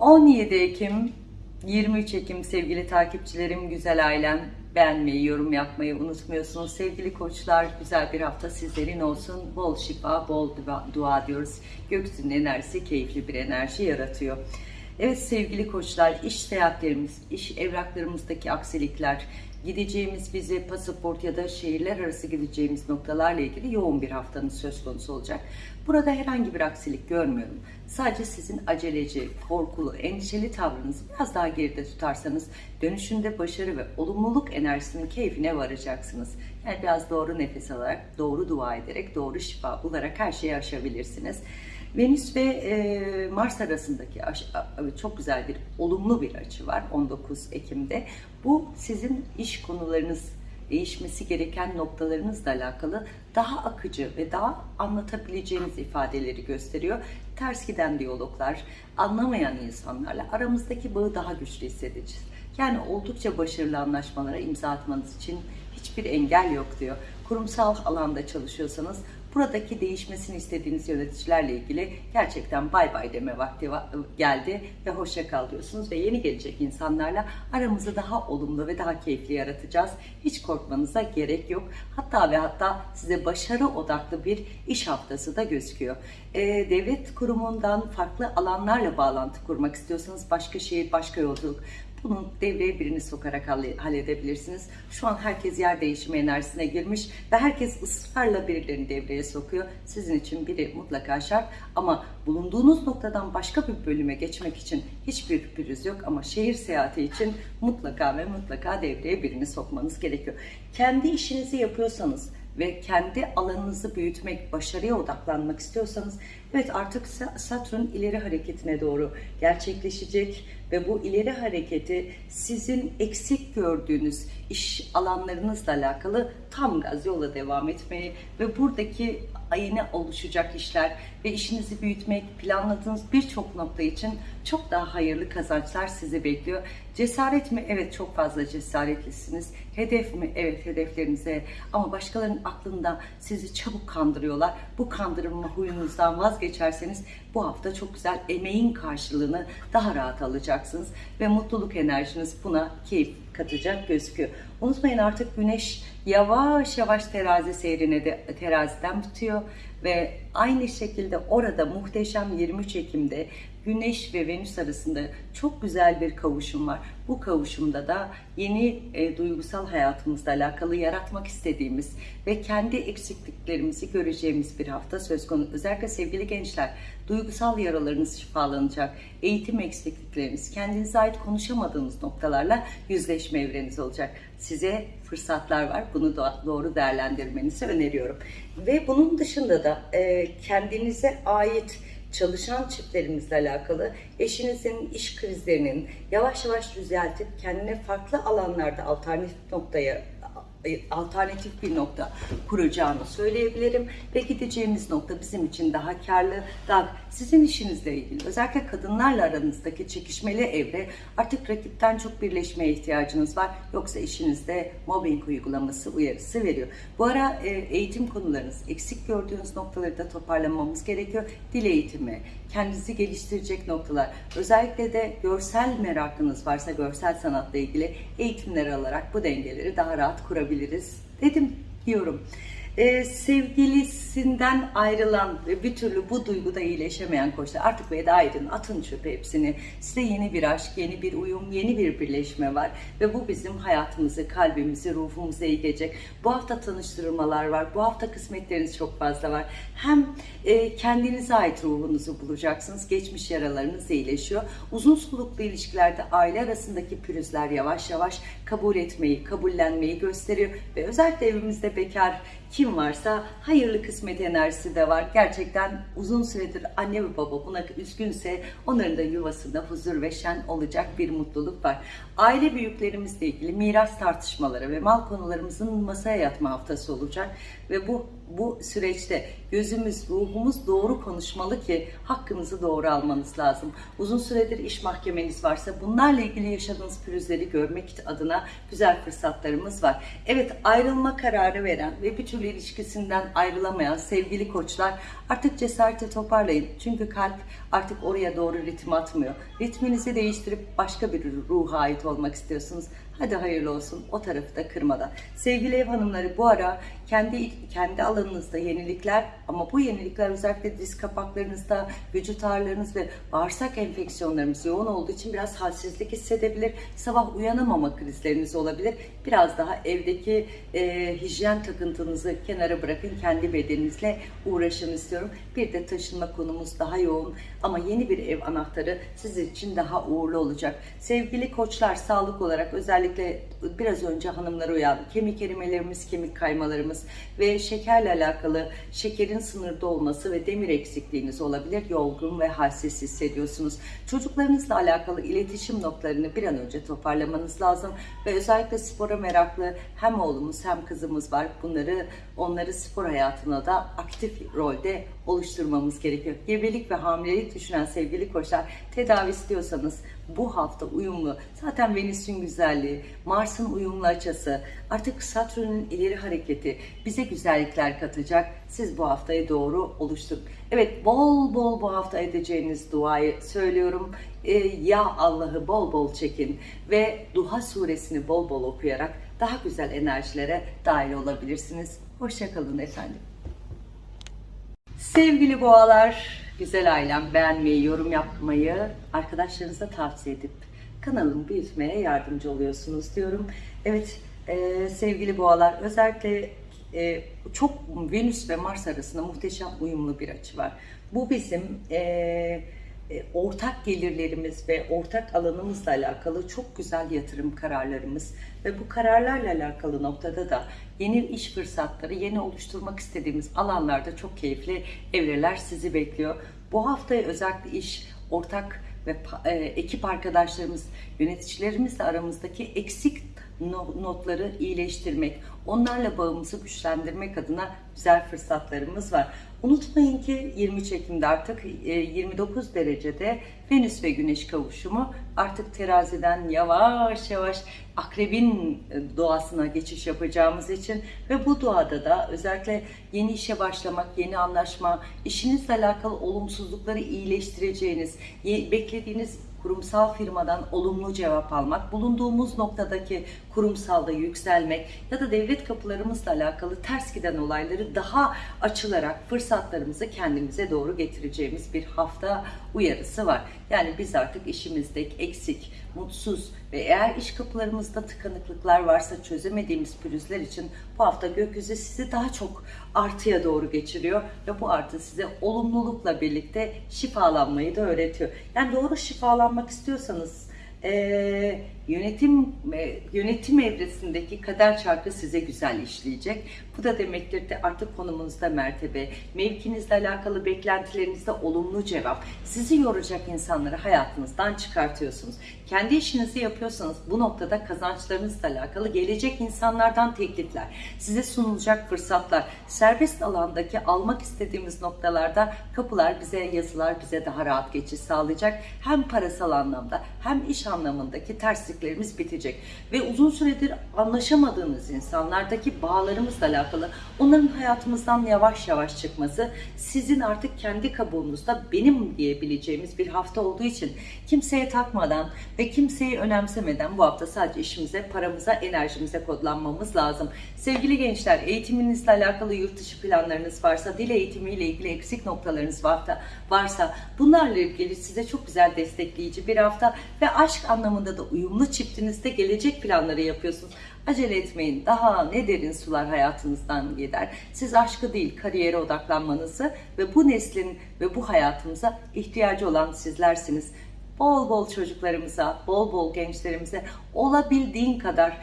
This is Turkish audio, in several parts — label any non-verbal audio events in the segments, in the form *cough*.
17 Ekim, 23 Ekim sevgili takipçilerim, güzel ailem. Beğenmeyi, yorum yapmayı unutmuyorsunuz. Sevgili koçlar, güzel bir hafta sizlerin olsun. Bol şifa, bol dua, diyoruz. Gökyüzünün enerjisi keyifli bir enerji yaratıyor. Evet sevgili koçlar, iş seyahatlerimiz, iş evraklarımızdaki aksilikler, gideceğimiz vize, pasaport ya da şehirler arası gideceğimiz noktalarla ilgili yoğun bir haftanın söz konusu olacak. Burada herhangi bir aksilik görmüyorum. Sadece sizin aceleci, korkulu, endişeli tavrınızı biraz daha geride tutarsanız dönüşünde başarı ve olumluluk enerjisinin keyfine varacaksınız. Yani biraz doğru nefes alarak, doğru dua ederek, doğru şifa bularak her şeyi aşabilirsiniz. Venüs ve e, Mars arasındaki çok güzel bir olumlu bir açı var 19 Ekim'de. Bu sizin iş konularınız değişmesi gereken noktalarınızla alakalı daha akıcı ve daha anlatabileceğiniz ifadeleri gösteriyor. Ters giden diyaloglar, anlamayan insanlarla aramızdaki bağı daha güçlü hissedeceğiz. Yani oldukça başarılı anlaşmalara imza atmanız için hiçbir engel yok diyor. Kurumsal alanda çalışıyorsanız buradaki değişmesini istediğiniz yöneticilerle ilgili gerçekten bay bay deme vakti geldi ve hoşça kal diyorsunuz ve yeni gelecek insanlarla aramızı daha olumlu ve daha keyifli yaratacağız. Hiç korkmanıza gerek yok. Hatta ve hatta size başarı odaklı bir iş haftası da gözüküyor. Ee, devlet kurumundan farklı alanlarla bağlantı kurmak istiyorsanız başka şehir, başka yolculuk bunun devreye birini sokarak halledebilirsiniz. Şu an herkes yer değişimi enerjisine girmiş ve herkes ısrarla birilerini devreye sokuyor. Sizin için biri mutlaka şart ama bulunduğunuz noktadan başka bir bölüme geçmek için hiçbir pürüz yok ama şehir seyahati için mutlaka ve mutlaka devreye birini sokmanız gerekiyor. Kendi işinizi yapıyorsanız ve kendi alanınızı büyütmek, başarıya odaklanmak istiyorsanız evet artık Satürn ileri hareketine doğru gerçekleşecek ve bu ileri hareketi sizin eksik gördüğünüz iş alanlarınızla alakalı tam gaz yola devam etmeyi ve buradaki ayına oluşacak işler ve işinizi büyütmek, planladığınız birçok nokta için çok daha hayırlı kazançlar sizi bekliyor. Cesaret mi? Evet çok fazla cesaretlisiniz. Hedef mi? Evet hedeflerinize ama başkalarının aklında sizi çabuk kandırıyorlar. Bu kandırma huyunuzdan vazgeçerseniz bu hafta çok güzel emeğin karşılığını daha rahat alacaksınız ve mutluluk enerjiniz buna keyif katacak gözüküyor. Unutmayın artık güneş yavaş yavaş terazi seyrine de teraziden bitiyor ve aynı şekilde orada muhteşem 23 Ekim'de Güneş ve Venüs arasında çok güzel bir kavuşum var. Bu kavuşumda da yeni e, duygusal hayatımızla alakalı yaratmak istediğimiz ve kendi eksikliklerimizi göreceğimiz bir hafta söz konusu. Özellikle sevgili gençler, duygusal yaralarınız şifalanacak, eğitim eksiklikleriniz, kendinize ait konuşamadığınız noktalarla yüzleşme evreniz olacak. Size fırsatlar var. Bunu da doğru değerlendirmenizi öneriyorum. Ve bunun dışında da e, kendinize ait çalışan çiftlerimizle alakalı eşinizin iş krizlerinin yavaş yavaş düzeltip kendine farklı alanlarda alternatif noktaya alternatif bir nokta kuracağını söyleyebilirim ve gideceğimiz nokta bizim için daha karlı, daha sizin işinizle ilgili özellikle kadınlarla aranızdaki çekişmeli evre artık rakipten çok birleşmeye ihtiyacınız var. Yoksa işinizde mobbing uygulaması uyarısı veriyor. Bu ara e, eğitim konularınız, eksik gördüğünüz noktaları da toparlamamız gerekiyor. Dil eğitimi, kendinizi geliştirecek noktalar, özellikle de görsel merakınız varsa görsel sanatla ilgili eğitimler alarak bu dengeleri daha rahat kurabiliriz dedim diyorum e, sevgilisinden ayrılan ve bir türlü bu duyguda iyileşemeyen koçlar artık veda edin, atın çöpe hepsini. Size yeni bir aşk, yeni bir uyum, yeni bir birleşme var ve bu bizim hayatımızı, kalbimizi, ruhumuzu iyi. Bu hafta tanıştırmalar var, bu hafta kısmetleriniz çok fazla var. Hem e, kendinize ait ruhunuzu bulacaksınız, geçmiş yaralarınız iyileşiyor. Uzun soluklu ilişkilerde aile arasındaki pürüzler yavaş yavaş kabul etmeyi, kabullenmeyi gösteriyor ve özellikle evimizde bekar kim varsa hayırlı kısmet enerjisi de var. Gerçekten uzun süredir anne ve baba buna üzgünse onların da yuvasında huzur ve şen olacak bir mutluluk var. Aile büyüklerimizle ilgili miras tartışmaları ve mal konularımızın masaya yatma haftası olacak ve bu bu süreçte gözümüz, ruhumuz doğru konuşmalı ki hakkınızı doğru almanız lazım. Uzun süredir iş mahkemeniz varsa bunlarla ilgili yaşadığınız pürüzleri görmek adına güzel fırsatlarımız var. Evet ayrılma kararı veren ve bir türlü ilişkisinden ayrılamayan sevgili koçlar artık cesareti toparlayın. Çünkü kalp artık oraya doğru ritim atmıyor. Ritminizi değiştirip başka bir ruha ait olmak istiyorsunuz. Hadi hayırlı olsun o tarafı da kırmadan. Sevgili ev hanımları bu ara kendi kendi alanınızda yenilikler ama bu yenilikler özellikle diz kapaklarınızda, vücut ağrılarınız ve bağırsak enfeksiyonlarımız yoğun olduğu için biraz halsizlik hissedebilir. Sabah uyanamama krizleriniz olabilir. Biraz daha evdeki e, hijyen takıntınızı kenara bırakın. Kendi bedeninizle uğraşın istiyorum. Bir de taşınma konumuz daha yoğun ama yeni bir ev anahtarı sizin için daha uğurlu olacak. Sevgili koçlar sağlık olarak özellikle biraz önce hanımlar uyandı. Kemik erimelerimiz, kemik kaymalarımız ve şekerle alakalı şekerin sınırda olması ve demir eksikliğiniz olabilir. Yorgun ve halsiz hissediyorsunuz. Çocuklarınızla alakalı iletişim noktalarını bir an önce toparlamanız lazım ve özellikle spora meraklı hem oğlumuz hem kızımız var. Bunları onları spor hayatına da aktif rolde oluşturmamız gerekiyor. Gebelik ve hamilelik düşünen sevgili koçlar tedavi istiyorsanız bu hafta uyumlu. Zaten Venüs'ün güzelliği, Mars'ın uyumlu açısı, artık Satürn'ün ileri hareketi bize güzellikler katacak. Siz bu haftayı doğru oluşturun. Evet bol bol bu hafta edeceğiniz duayı söylüyorum. Ee, ya Allah'ı bol bol çekin ve Duha suresini bol bol okuyarak daha güzel enerjilere dahil olabilirsiniz. Hoşçakalın efendim. Sevgili boğalar, güzel ailem beğenmeyi, yorum yapmayı arkadaşlarınıza tavsiye edip kanalımı büyütmeye yardımcı oluyorsunuz diyorum. Evet e, sevgili boğalar özellikle e, çok Venüs ve Mars arasında muhteşem uyumlu bir açı var. Bu bizim e, e, ortak gelirlerimiz ve ortak alanımızla alakalı çok güzel yatırım kararlarımız ve bu kararlarla alakalı noktada da yeni iş fırsatları, yeni oluşturmak istediğimiz alanlarda çok keyifli evreler sizi bekliyor. Bu haftaya özellikle iş, ortak ve e, ekip arkadaşlarımız, yöneticilerimizle aramızdaki eksik notları iyileştirmek, onlarla bağımızı güçlendirmek adına güzel fırsatlarımız var. Unutmayın ki 23 Ekim'de artık 29 derecede Venüs ve Güneş kavuşumu artık teraziden yavaş yavaş akrebin doğasına geçiş yapacağımız için ve bu doğada da özellikle yeni işe başlamak, yeni anlaşma, işinizle alakalı olumsuzlukları iyileştireceğiniz, beklediğiniz kurumsal firmadan olumlu cevap almak, bulunduğumuz noktadaki kurumsalda yükselmek ya da devlet kapılarımızla alakalı ters giden olayları daha açılarak fırsatlarımızı kendimize doğru getireceğimiz bir hafta uyarısı var. Yani biz artık işimizde eksik, mutsuz ve eğer iş kapılarımızda tıkanıklıklar varsa çözemediğimiz pürüzler için bu hafta gökyüzü sizi daha çok artıya doğru geçiriyor ve bu artı size olumlulukla birlikte şifalanmayı da öğretiyor. Yani doğru şifalanmak istiyorsanız e, yönetim e, yönetim evresindeki kader çarkı size güzel işleyecek. Bu da demektir de artık konumunuzda mertebe, mevkinizle alakalı beklentilerinizde olumlu cevap, sizi yoracak insanları hayatınızdan çıkartıyorsunuz. Kendi işinizi yapıyorsanız bu noktada kazançlarınızla alakalı gelecek insanlardan teklifler, size sunulacak fırsatlar, serbest alandaki almak istediğimiz noktalarda kapılar bize yazılar bize daha rahat geçiş sağlayacak. Hem parasal anlamda hem iş anlamındaki tersliklerimiz bitecek. Ve uzun süredir anlaşamadığınız insanlardaki bağlarımızla alakalı onların hayatımızdan yavaş yavaş çıkması sizin artık kendi kabuğunuzda benim diyebileceğimiz bir hafta olduğu için kimseye takmadan ve kimseyi önemsemeden bu hafta sadece işimize, paramıza, enerjimize kodlanmamız lazım. Sevgili gençler eğitiminizle alakalı yurt dışı planlarınız varsa, dil eğitimiyle ilgili eksik noktalarınız varsa, varsa bunlarla ilgili size çok güzel destekleyici bir hafta ve aşk anlamında da uyumlu çiftinizde gelecek planları yapıyorsunuz. Acele etmeyin. Daha ne derin sular hayatınızdan gider. Siz aşkı değil kariyere odaklanmanızı ve bu neslin ve bu hayatımıza ihtiyacı olan sizlersiniz. Bol bol çocuklarımıza, bol bol gençlerimize olabildiğin kadar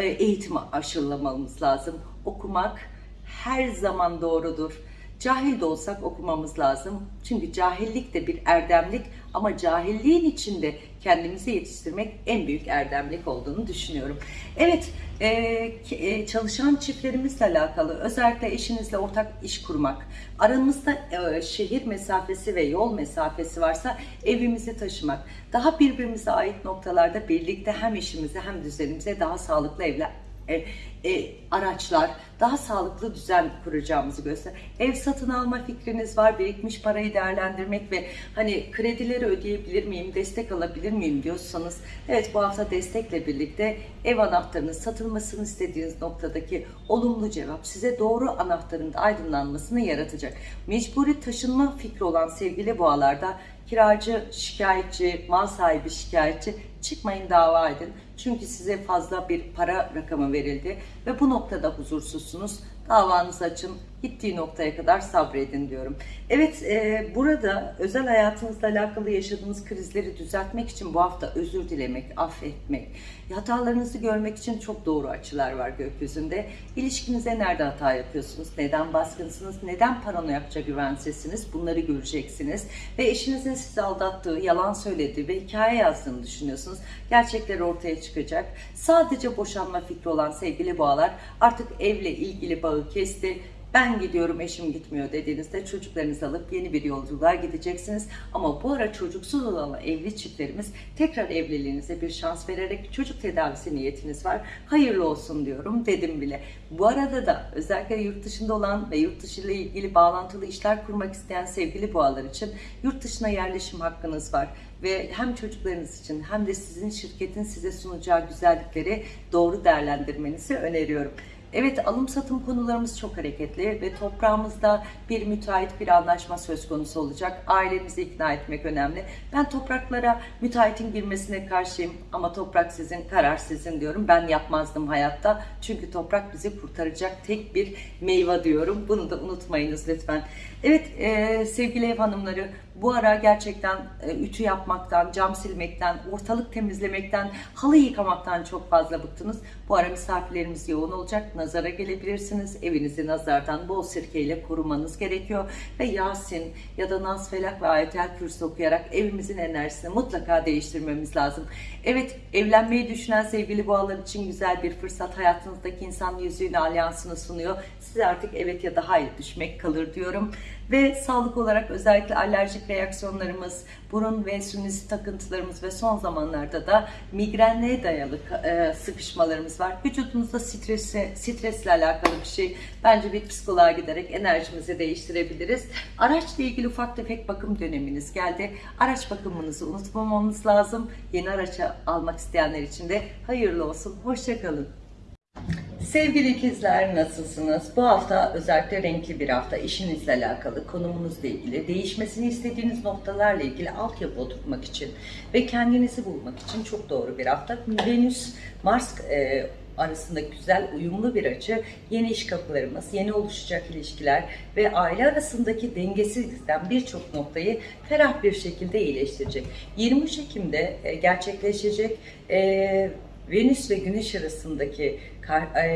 eğitimi aşılamamız lazım. Okumak her zaman doğrudur. Cahil de olsak okumamız lazım. Çünkü cahillik de bir erdemlik ama cahilliğin içinde kendimizi yetiştirmek en büyük erdemlik olduğunu düşünüyorum. Evet, e, e, çalışan çiftlerimizle alakalı özellikle eşinizle ortak iş kurmak, aranızda e, şehir mesafesi ve yol mesafesi varsa evimizi taşımak, daha birbirimize ait noktalarda birlikte hem işimize hem düzenimize daha sağlıklı evler e, e, araçlar, daha sağlıklı düzen kuracağımızı göster. Ev satın alma fikriniz var, birikmiş parayı değerlendirmek ve hani kredileri ödeyebilir miyim, destek alabilir miyim diyorsanız, evet bu hafta destekle birlikte ev anahtarının satılmasını istediğiniz noktadaki olumlu cevap size doğru anahtarın aydınlanmasını yaratacak. Mecburi taşınma fikri olan sevgili boğalarda kiracı şikayetçi, mal sahibi şikayetçi çıkmayın dava edin. Çünkü size fazla bir para rakamı verildi ve bu noktada huzursuzsunuz. Davanızı açın, gittiği noktaya kadar sabredin diyorum. Evet, e, burada özel hayatınızla alakalı yaşadığınız krizleri düzeltmek için bu hafta özür dilemek, affetmek, hatalarınızı görmek için çok doğru açılar var gökyüzünde. İlişkinize nerede hata yapıyorsunuz, neden baskınsınız, neden paranoyakça güvensizsiniz bunları göreceksiniz. Ve eşinizin sizi aldattığı, yalan söylediği ve hikaye yazdığını düşünüyorsunuz. Gerçekler ortaya çıkacak. Sadece boşanma fikri olan sevgili boğalar artık evle ilgili bağı kesti. Ben gidiyorum eşim gitmiyor dediğinizde çocuklarınızı alıp yeni bir yolculuğa gideceksiniz. Ama bu ara çocuksuz olan evli çiftlerimiz tekrar evliliğinize bir şans vererek çocuk tedavisi niyetiniz var. Hayırlı olsun diyorum dedim bile. Bu arada da özellikle yurt dışında olan ve yurt dışı ile ilgili bağlantılı işler kurmak isteyen sevgili boğalar için yurt dışına yerleşim hakkınız var ve hem çocuklarınız için hem de sizin şirketin size sunacağı güzellikleri doğru değerlendirmenizi öneriyorum. Evet alım satım konularımız çok hareketli ve toprağımızda bir müteahhit bir anlaşma söz konusu olacak. Ailenizi ikna etmek önemli. Ben topraklara müteahhitin girmesine karşıyım ama toprak sizin, karar sizin diyorum. Ben yapmazdım hayatta. Çünkü toprak bizi kurtaracak tek bir meyve diyorum. Bunu da unutmayınız lütfen. Evet e, sevgili ev hanımları bu ara gerçekten e, ütü yapmaktan, cam silmekten, ortalık temizlemekten, halı yıkamaktan çok fazla bıktınız. Bu ara misafirlerimiz yoğun olacak. Nazara gelebilirsiniz. Evinizi nazardan bol sirkeyle korumanız gerekiyor. Ve Yasin ya da Nas Felak ve Ayetel Kürsü okuyarak evimizin enerjisini mutlaka değiştirmemiz lazım. Evet evlenmeyi düşünen sevgili boğalar için güzel bir fırsat. Hayatınızdaki insan yüzüğünü alyansını sunuyor. Size artık evet ya da hayır düşmek kalır diyorum. Ve sağlık olarak özellikle alerjik reaksiyonlarımız, burun ve sinüzit takıntılarımız ve son zamanlarda da migrenle dayalı e, sıkışmalarımız var. Vücudumuzda stresi, stresle alakalı bir şey. Bence bir psikoloğa giderek enerjimizi değiştirebiliriz. Araçla ilgili ufak tefek bakım döneminiz geldi. Araç bakımınızı unutmamamız lazım. Yeni araç almak isteyenler için de hayırlı olsun. Hoşçakalın. Sevgili ikizler nasılsınız? Bu hafta özellikle renkli bir hafta. İşinizle alakalı, konumunuzla ilgili, değişmesini istediğiniz noktalarla ilgili altyapı oturtmak için ve kendinizi bulmak için çok doğru bir hafta. Venüs, Mars e, arasında güzel uyumlu bir açı, yeni iş kapılarımız, yeni oluşacak ilişkiler ve aile arasındaki dengesizlikten birçok noktayı ferah bir şekilde iyileştirecek. 23 Ekim'de e, gerçekleşecek e, Venüs ve Güneş arasındaki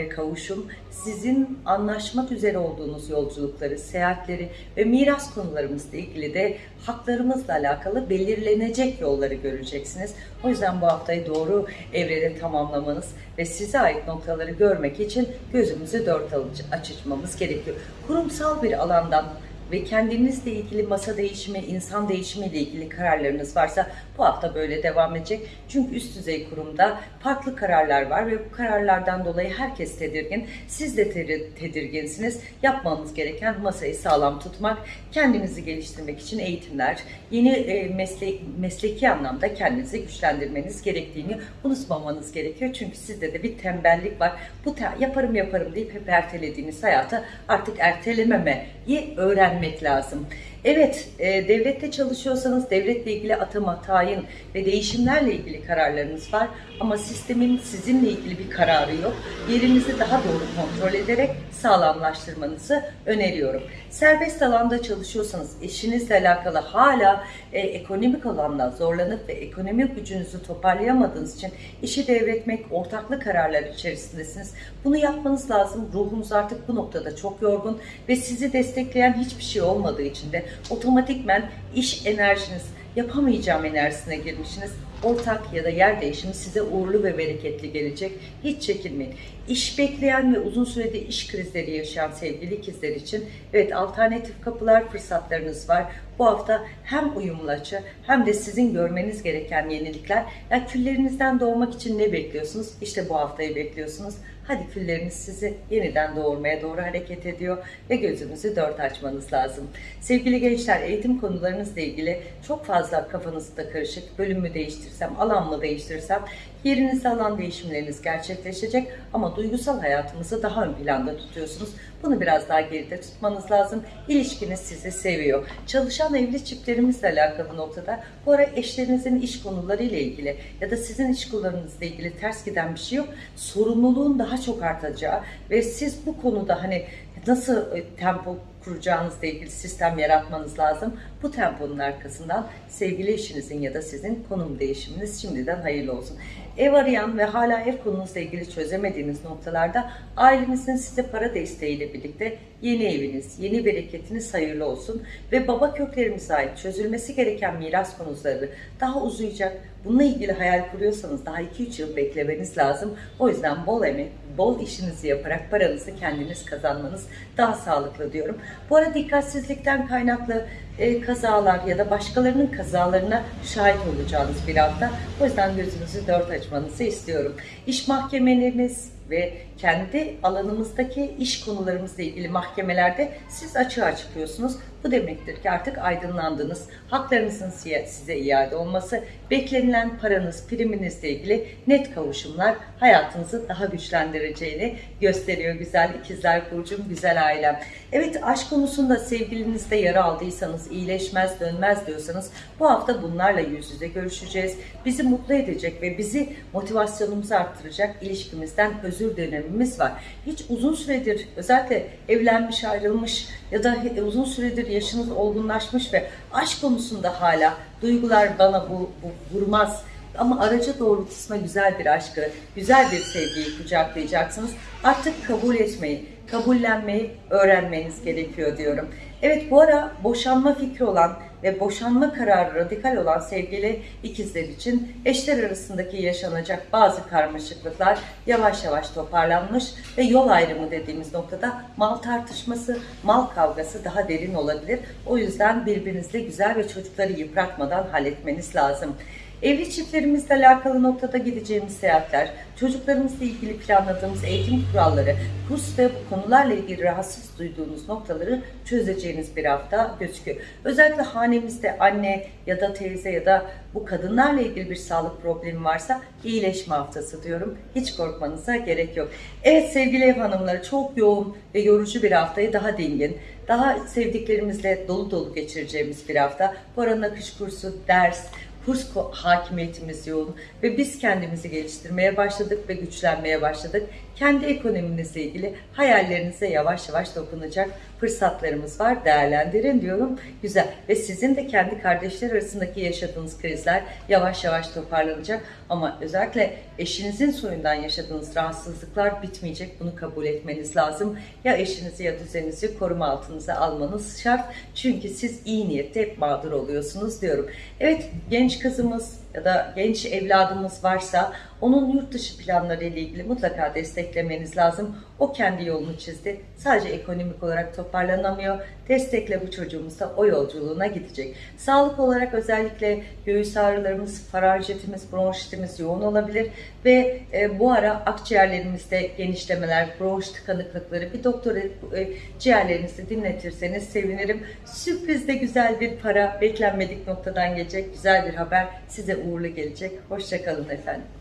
kavuşum sizin anlaşmak üzere olduğunuz yolculukları, seyahatleri ve miras konularımızla ilgili de haklarımızla alakalı belirlenecek yolları göreceksiniz. O yüzden bu haftayı doğru evrede tamamlamanız ve size ait noktaları görmek için gözümüzü dört açmamız gerekiyor. Kurumsal bir alandan ve kendinizle ilgili masa değişimi, insan değişimi ile ilgili kararlarınız varsa bu hafta böyle devam edecek. Çünkü üst düzey kurumda farklı kararlar var ve bu kararlardan dolayı herkes tedirgin. Siz de tedirginsiniz. Yapmanız gereken masayı sağlam tutmak, kendinizi geliştirmek için eğitimler, yeni e, meslek, mesleki anlamda kendinizi güçlendirmeniz gerektiğini unutmamanız gerekiyor. Çünkü sizde de bir tembellik var. Bu yaparım yaparım deyip hep ertelediğiniz hayatı artık ertelememeyi öğrenmek lazım. Evet, e, devlette çalışıyorsanız devletle ilgili atama, tayin ve değişimlerle ilgili kararlarınız var. Ama sistemin sizinle ilgili bir kararı yok. Yerinizi daha doğru kontrol ederek sağlamlaştırmanızı öneriyorum. Serbest alanda çalışıyorsanız eşinizle alakalı hala e, ekonomik alanda zorlanıp ve ekonomik gücünüzü toparlayamadığınız için işi devretmek, ortaklı kararlar içerisindesiniz. Bunu yapmanız lazım. Ruhunuz artık bu noktada çok yorgun ve sizi destekleyen hiçbir şey olmadığı için de otomatikmen iş enerjiniz, yapamayacağım enerjisine girmişsiniz. Ortak ya da yer değişimi size uğurlu ve bereketli gelecek. Hiç çekinmeyin. İş bekleyen ve uzun süredir iş krizleri yaşayan sevgili ikizler için evet alternatif kapılar, fırsatlarınız var. Bu hafta hem uyumlu açı hem de sizin görmeniz gereken yenilikler. Yani küllerinizden doğmak için ne bekliyorsunuz? İşte bu haftayı bekliyorsunuz. Hadi külleriniz sizi yeniden doğurmaya doğru hareket ediyor ve gözünüzü dört açmanız lazım. Sevgili gençler eğitim konularınızla ilgili çok fazla kafanızda karışık bölümü değiştirsem, alan mı değiştirsem yerinizde alan değişimleriniz gerçekleşecek ama duygusal hayatınızı daha ön planda tutuyorsunuz. Bunu biraz daha geride tutmanız lazım. İlişkiniz sizi seviyor. Çalışan evli çiftlerimizle alakalı noktada bu ara eşlerinizin iş konularıyla ilgili ya da sizin iş konularınızla ilgili ters giden bir şey yok. Sorumluluğun daha çok artacağı ve siz bu konuda hani nasıl e, tempo kuracağınızla ilgili sistem yaratmanız lazım. Bu temponun arkasından sevgili eşinizin ya da sizin konum değişiminiz şimdiden hayırlı olsun. Ev arayan ve hala ev konunuzla ilgili çözemediğiniz noktalarda ailenizin size para desteğiyle birlikte yeni eviniz, yeni bereketiniz hayırlı olsun ve baba köklerimize ait çözülmesi gereken miras konuları daha uzayacak. Bununla ilgili hayal kuruyorsanız daha 2-3 yıl beklemeniz lazım. O yüzden bol emek, bol işinizi yaparak paranızı kendiniz kazanmanız daha sağlıklı diyorum. Bu arada dikkatsizlikten kaynaklı e, kazalar ya da başkalarının kazalarına şahit olacağınız bir hafta. O yüzden gözünüzü dört açmanızı istiyorum. İş mahkemeleriniz ve kendi alanımızdaki iş konularımızla ilgili mahkemelerde siz açığa çıkıyorsunuz. Bu demektir ki artık aydınlandınız. Haklarınızın size iade olması, beklenilen paranız, priminizle ilgili net kavuşumlar hayatınızı daha güçlendireceğini gösteriyor güzel ikizler burcum, güzel ailem. Evet aşk konusunda sevgilinizde yara aldıysanız, iyileşmez dönmez diyorsanız bu hafta bunlarla yüz yüze görüşeceğiz. Bizi mutlu edecek ve bizi motivasyonumuzu arttıracak ilişkimizden özür dönemimiz var. Hiç uzun süredir özellikle evlenmiş, ayrılmış ya da uzun süredir yaşınız olgunlaşmış ve aşk konusunda hala duygular bana bu, bu vurmaz ama araca doğrultusuna güzel bir aşkı, güzel bir sevgiyi kucaklayacaksınız. Artık kabul etmeyi, kabullenmeyi öğrenmeniz gerekiyor diyorum. Evet bu ara boşanma fikri olan ve boşanma kararı radikal olan sevgili ikizler için eşler arasındaki yaşanacak bazı karmaşıklıklar yavaş yavaş toparlanmış ve yol ayrımı dediğimiz noktada mal tartışması, mal kavgası daha derin olabilir. O yüzden birbirinizle güzel ve çocukları yıpratmadan halletmeniz lazım. Evli çiftlerimizle alakalı noktada gideceğimiz seyahatler, çocuklarımızla ilgili planladığımız eğitim kuralları, kurs ve bu konularla ilgili rahatsız duyduğunuz noktaları çözeceğiniz bir hafta gözüküyor. Özellikle hanemizde anne ya da teyze ya da bu kadınlarla ilgili bir sağlık problemi varsa iyileşme haftası diyorum. Hiç korkmanıza gerek yok. Evet sevgili ev hanımları çok yoğun ve yorucu bir haftayı daha dingin, daha sevdiklerimizle dolu dolu geçireceğimiz bir hafta. Bu arada kış kursu, ders, kurs hakimiyetimiz yoğun ve biz kendimizi geliştirmeye başladık ve güçlenmeye başladık. Kendi ekonominizle ilgili hayallerinize yavaş yavaş dokunacak fırsatlarımız var. Değerlendirin diyorum. Güzel. Ve sizin de kendi kardeşler arasındaki yaşadığınız krizler yavaş yavaş toparlanacak. Ama özellikle eşinizin soyundan yaşadığınız rahatsızlıklar bitmeyecek. Bunu kabul etmeniz lazım. Ya eşinizi ya düzeninizi koruma altınıza almanız şart. Çünkü siz iyi niyette hep mağdur oluyorsunuz diyorum. Evet genç kızımız ya da genç evladımız varsa onun yurt dışı planları ile ilgili mutlaka desteklemeniz lazım. O kendi yolunu çizdi. Sadece ekonomik olarak toparlanamıyor. Destekle bu çocuğumuz da o yolculuğuna gidecek. Sağlık olarak özellikle göğüs ağrılarımız, faranjitimiz, bronşitimiz yoğun olabilir ve e, bu ara akciğerlerimizde genişlemeler, bronş tıkanıklıkları bir doktora e, ciğerlerinizi dinletirseniz sevinirim. Sürprizde güzel bir para beklenmedik noktadan gelecek. Güzel bir haber size uğurlu gelecek. Hoşçakalın efendim.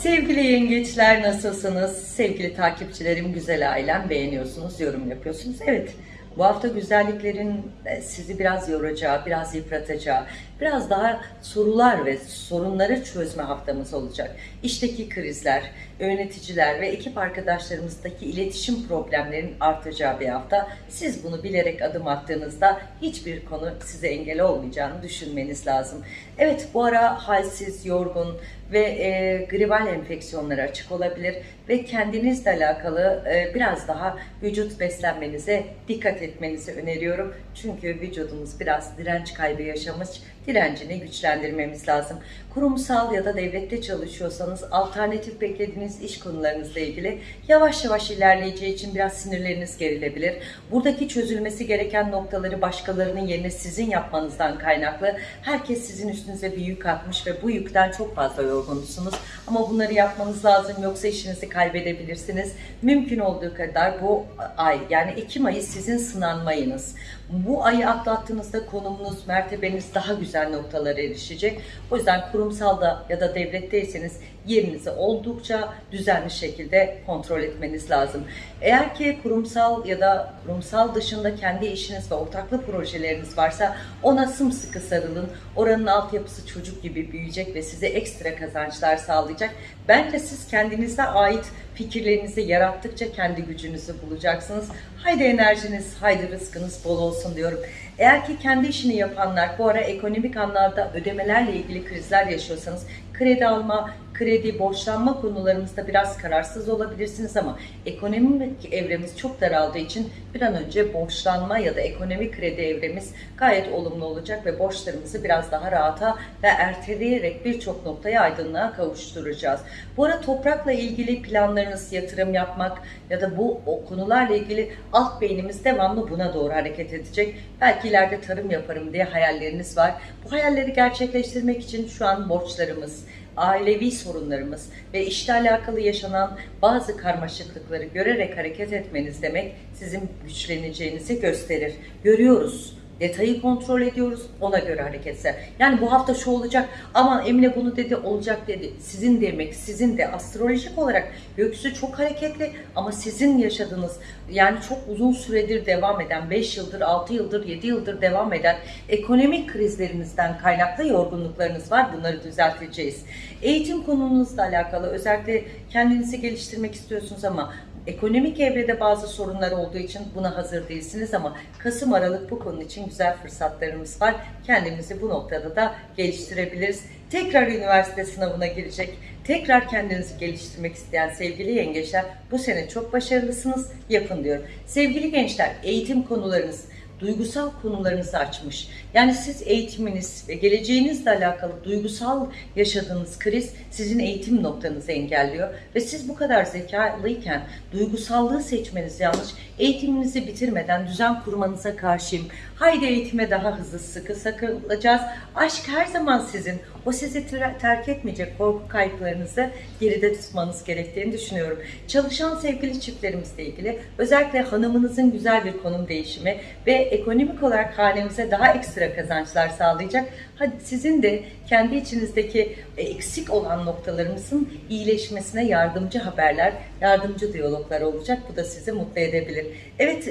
Sevgili yengeçler nasılsınız? Sevgili takipçilerim, güzel ailem beğeniyorsunuz, yorum yapıyorsunuz. Evet, Bu hafta güzelliklerin e, sizi biraz yoracağı, biraz yıpratacağı, biraz daha sorular ve sorunları çözme haftamız olacak. İşteki krizler, yöneticiler ve ekip arkadaşlarımızdaki iletişim problemlerin artacağı bir hafta. Siz bunu bilerek adım attığınızda hiçbir konu size engel olmayacağını düşünmeniz lazım. Evet bu ara halsiz, yorgun ve e, gribal enfeksiyonlara açık olabilir ve kendinizle alakalı e, biraz daha vücut beslenmenize dikkat etmenizi öneriyorum. Çünkü vücudumuz biraz direnç kaybı yaşamış, direncini güçlendirmemiz lazım. Kurumsal ya da devlette çalışıyorsanız alternatif beklediğiniz iş konularınızla ilgili yavaş yavaş ilerleyeceği için biraz sinirleriniz gerilebilir. Buradaki çözülmesi gereken noktaları başkalarının yerine sizin yapmanızdan kaynaklı. Herkes sizin üstünüze bir yük atmış ve bu yükten çok fazla yorgunsunuz. Ama bunları yapmanız lazım yoksa işinizi kaybedebilirsiniz. Mümkün olduğu kadar bu ay yani Ekim ayı sizin sınanmayınız. Bu ayı atlattığınızda konumunuz, mertebeniz daha güzel noktalara erişecek. O yüzden kurumsalda ya da devletteyseniz yerinizi oldukça düzenli şekilde kontrol etmeniz lazım. Eğer ki kurumsal ya da kurumsal dışında kendi işiniz ve ortaklı projeleriniz varsa ona sımsıkı sarılın. Oranın altyapısı çocuk gibi büyüyecek ve size ekstra kazançlar sağlayacak. Bence siz kendinize ait fikirlerinizi yarattıkça kendi gücünüzü bulacaksınız. Haydi enerjiniz, haydi rızkınız bol olsun diyorum. Eğer ki kendi işini yapanlar bu ara ekonomik anlamda ödemelerle ilgili krizler yaşıyorsanız kredi alma, kredi, borçlanma konularımızda biraz kararsız olabilirsiniz ama ekonomik evremiz çok daraldığı için bir an önce borçlanma ya da ekonomik kredi evremiz gayet olumlu olacak ve borçlarımızı biraz daha rahata ve erteleyerek birçok noktaya aydınlığa kavuşturacağız. Bu ara toprakla ilgili planlarınız, yatırım yapmak ya da bu o konularla ilgili alt beynimiz devamlı buna doğru hareket edecek. Belki ileride tarım yaparım diye hayalleriniz var. Bu hayalleri gerçekleştirmek için şu an borçlarımız, ailevi sorunlarımız ve işle alakalı yaşanan bazı karmaşıklıkları görerek hareket etmeniz demek sizin güçleneceğinizi gösterir. Görüyoruz. Detayı kontrol ediyoruz. Ona göre hareketse. Yani bu hafta şu olacak ama Emine bunu dedi olacak dedi. Sizin demek sizin de astrolojik olarak gökyüzü çok hareketli ama sizin yaşadığınız yani çok uzun süredir devam eden 5 yıldır 6 yıldır 7 yıldır devam eden ekonomik krizlerinizden kaynaklı yorgunluklarınız var. Bunları düzelteceğiz. Eğitim konunuzla alakalı özellikle kendinizi geliştirmek istiyorsunuz ama Ekonomik evrede bazı sorunlar olduğu için buna hazır değilsiniz ama Kasım Aralık bu konu için güzel fırsatlarımız var. Kendimizi bu noktada da geliştirebiliriz. Tekrar üniversite sınavına girecek, tekrar kendinizi geliştirmek isteyen sevgili yengeçler bu sene çok başarılısınız. Yapın diyorum. Sevgili gençler eğitim konularınız, duygusal konularınızı açmış. Yani siz eğitiminiz ve geleceğinizle alakalı duygusal yaşadığınız kriz sizin eğitim noktanızı engelliyor. Ve siz bu kadar zekalıyken duygusallığı seçmeniz yanlış. Eğitiminizi bitirmeden düzen kurmanıza karşıyım. Haydi eğitime daha hızlı sıkı sakılacağız. Aşk her zaman sizin. O sizi terk etmeyecek korku kayıplarınızı geride tutmanız gerektiğini düşünüyorum. Çalışan sevgili çiftlerimizle ilgili özellikle hanımınızın güzel bir konum değişimi ve ekonomik olarak hanemize daha ekstra kazançlar sağlayacak. Hadi sizin de kendi içinizdeki eksik olan noktalarımızın iyileşmesine yardımcı haberler, yardımcı diyaloglar olacak. Bu da sizi mutlu edebilir. Evet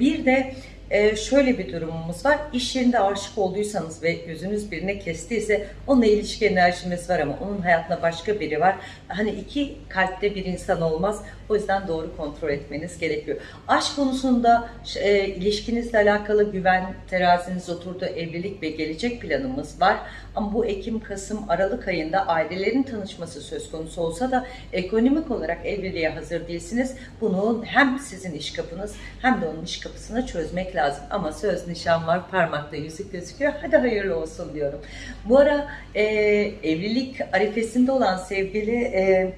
bir de ee, şöyle bir durumumuz var. İş yerinde aşık olduysanız ve gözünüz birine kestiyse onunla ilişki enerjimiz var ama onun hayatında başka biri var. Hani iki kalpte bir insan olmaz. O yüzden doğru kontrol etmeniz gerekiyor. Aşk konusunda e, ilişkinizle alakalı güven teraziniz oturdu, evlilik ve gelecek planımız var. Ama bu Ekim, Kasım, Aralık ayında ailelerin tanışması söz konusu olsa da ekonomik olarak evliliğe hazır değilsiniz. Bunu hem sizin iş kapınız hem de onun iş kapısını çözmek lazım. Ama söz nişan var, parmakta yüzük gözüküyor. Hadi hayırlı olsun diyorum. Bu ara e, evlilik arifesinde olan sevgili... E,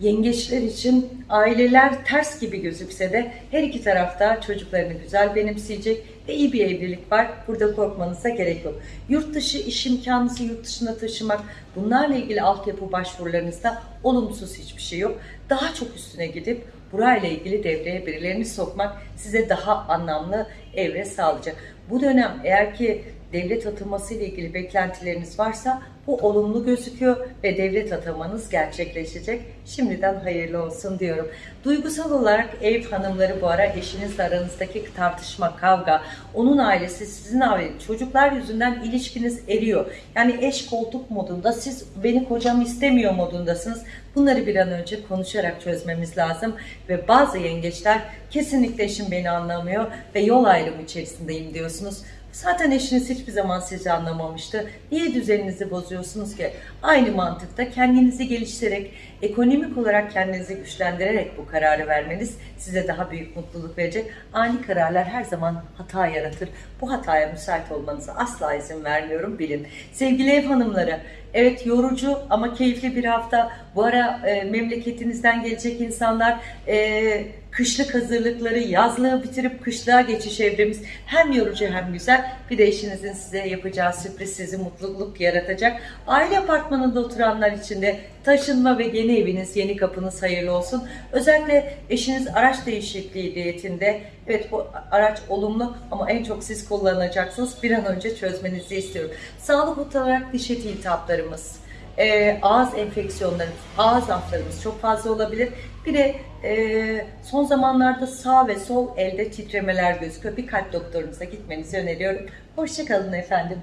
yengeçler için aileler ters gibi gözükse de her iki tarafta çocuklarını güzel benimseyecek ve iyi bir evlilik var. Burada korkmanıza gerek yok. Yurt dışı iş imkanınızı yurt dışına taşımak, bunlarla ilgili altyapı başvurularınızda olumsuz hiçbir şey yok. Daha çok üstüne gidip burayla ilgili devreye birilerini sokmak size daha anlamlı evre sağlayacak. Bu dönem eğer ki devlet ataması ile ilgili beklentileriniz varsa bu olumlu gözüküyor ve devlet atamanız gerçekleşecek. Şimdiden hayırlı olsun diyorum. Duygusal olarak ev hanımları bu ara eşinizle aranızdaki tartışma, kavga, onun ailesi, sizin aileniz, çocuklar yüzünden ilişkiniz eriyor. Yani eş koltuk modunda siz beni kocam istemiyor modundasınız. Bunları bir an önce konuşarak çözmemiz lazım ve bazı yengeçler kesinlikle eşim beni anlamıyor ve yol ayrımı içerisindeyim diyorsunuz. Zaten eşiniz hiçbir zaman sizi anlamamıştı. Niye düzeninizi bozuyorsunuz ki? Aynı mantıkta kendinizi geliştirerek, ekonomik olarak kendinizi güçlendirerek bu kararı vermeniz size daha büyük mutluluk verecek. Ani kararlar her zaman hata yaratır. Bu hataya müsait olmanıza asla izin vermiyorum bilin. Sevgili ev hanımları, evet yorucu ama keyifli bir hafta. Bu ara e, memleketinizden gelecek insanlar e, kışlık hazırlıkları, yazlığı bitirip kışlığa geçiş evremiz hem yorucu hem güzel. Bir de eşinizin size yapacağı sürpriz sizi mutluluk yaratacak. Aile apartmanında oturanlar için de taşınma ve yeni eviniz, yeni kapınız hayırlı olsun. Özellikle eşiniz araç değişikliği niyetinde, evet bu araç olumlu ama en çok siz kullanacaksınız. Bir an önce çözmenizi istiyorum. Sağlık olarak diş eti iltihaplarımız, e, ağız enfeksiyonları, ağız aflarımız çok fazla olabilir. Bir de e, son zamanlarda sağ ve sol elde titremeler gözüküyor. Bir kalp doktorunuza gitmenizi öneriyorum. Hoşçakalın efendim.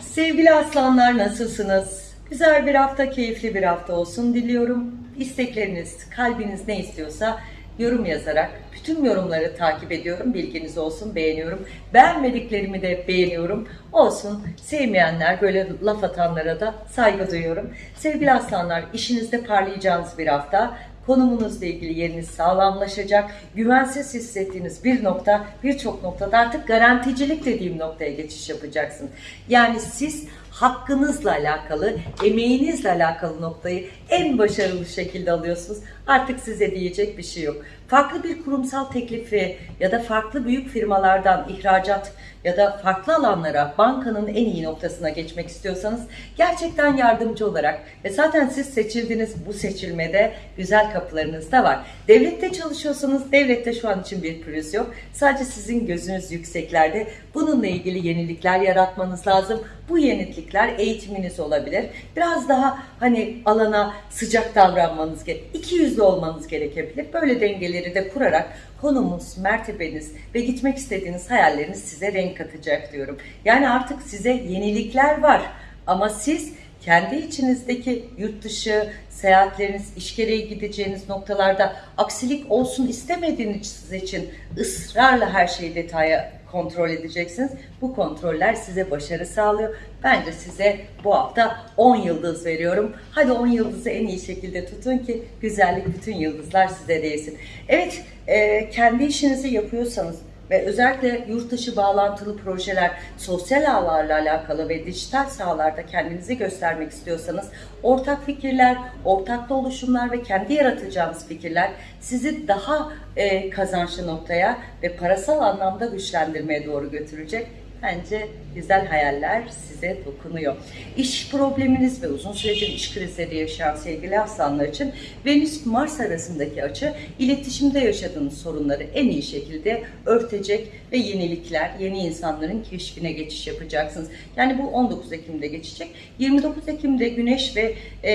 Sevgili aslanlar nasılsınız? Güzel bir hafta, keyifli bir hafta olsun diliyorum. İstekleriniz, kalbiniz ne istiyorsa yorum yazarak bütün yorumları takip ediyorum. Bilginiz olsun, beğeniyorum. Beğenmediklerimi de beğeniyorum. Olsun, sevmeyenler, böyle laf atanlara da saygı duyuyorum. Sevgili aslanlar, işinizde parlayacağınız bir hafta. Konumunuzla ilgili yeriniz sağlamlaşacak. Güvensiz hissettiğiniz bir nokta, birçok noktada artık garanticilik dediğim noktaya geçiş yapacaksın. Yani siz hakkınızla alakalı, emeğinizle alakalı noktayı en başarılı şekilde alıyorsunuz artık size diyecek bir şey yok. Farklı bir kurumsal teklifi ya da farklı büyük firmalardan ihracat ya da farklı alanlara bankanın en iyi noktasına geçmek istiyorsanız gerçekten yardımcı olarak ve zaten siz seçildiniz bu seçilmede güzel kapılarınız da var. Devlette çalışıyorsanız devlette şu an için bir pürüz yok. Sadece sizin gözünüz yükseklerde. Bununla ilgili yenilikler yaratmanız lazım. Bu yenilikler eğitiminiz olabilir. Biraz daha hani alana sıcak davranmanız gerekiyor. 200 de olmanız gerekebilir. Böyle dengeleri de kurarak konumunuz, mertebeniz ve gitmek istediğiniz hayalleriniz size renk katacak diyorum. Yani artık size yenilikler var ama siz kendi içinizdeki yurt dışı seyahatleriniz, iş gereği gideceğiniz noktalarda aksilik olsun istemediğiniz için ısrarla her şeyi detaya kontrol edeceksiniz. Bu kontroller size başarı sağlıyor Bence size bu hafta 10 yıldız veriyorum. Hadi 10 yıldızı en iyi şekilde tutun ki güzellik bütün yıldızlar size değsin. Evet, e, kendi işinizi yapıyorsanız ve özellikle yurt dışı bağlantılı projeler, sosyal ağlarla alakalı ve dijital sahalarda kendinizi göstermek istiyorsanız ortak fikirler, ortaklı oluşumlar ve kendi yaratacağınız fikirler sizi daha e, kazançlı noktaya ve parasal anlamda güçlendirmeye doğru götürecek. Bence güzel hayaller size dokunuyor. İş probleminiz ve uzun süredir iş krizleri yaşayan sevgili aslanlar için Venüs-Mars arasındaki açı iletişimde yaşadığınız sorunları en iyi şekilde örtecek ve yenilikler, yeni insanların keşfine geçiş yapacaksınız. Yani bu 19 Ekim'de geçecek. 29 Ekim'de Güneş ve e,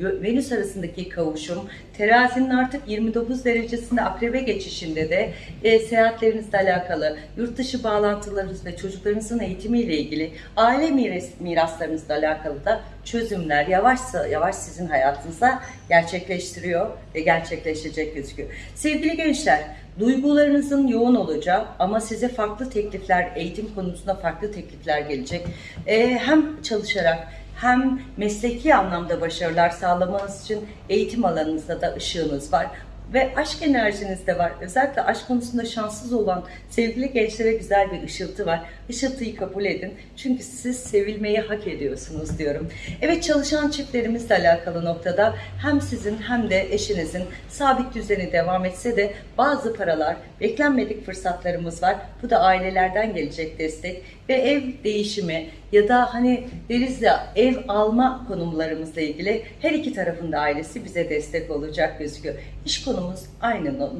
Venüs arasındaki kavuşum, terazinin artık 29 derecesinde akrebe geçişinde de e, seyahatlerinizle alakalı, yurt dışı bağlantılarınız ve çocuklarınızın eğitimiyle ilgili, aile miras, miraslarınızla alakalı da çözümler yavaş yavaş sizin hayatınıza gerçekleştiriyor ve gerçekleşecek gözüküyor. Sevgili gençler, duygularınızın yoğun olacağı ama size farklı teklifler, eğitim konusunda farklı teklifler gelecek. Ee, hem çalışarak hem mesleki anlamda başarılar sağlamanız için eğitim alanınızda da ışığınız var ve aşk enerjiniz de var. Özellikle aşk konusunda şanssız olan sevgili gençlere güzel bir ışıltı var. Işıltıyı kabul edin. Çünkü siz sevilmeyi hak ediyorsunuz diyorum. Evet çalışan çiftlerimizle alakalı noktada hem sizin hem de eşinizin sabit düzeni devam etse de bazı paralar, beklenmedik fırsatlarımız var. Bu da ailelerden gelecek destek ve ev değişimi ya da hani deriz ya ev alma konumlarımızla ilgili her iki tarafında ailesi bize destek olacak gözüküyor. İş konu tonumuz aynı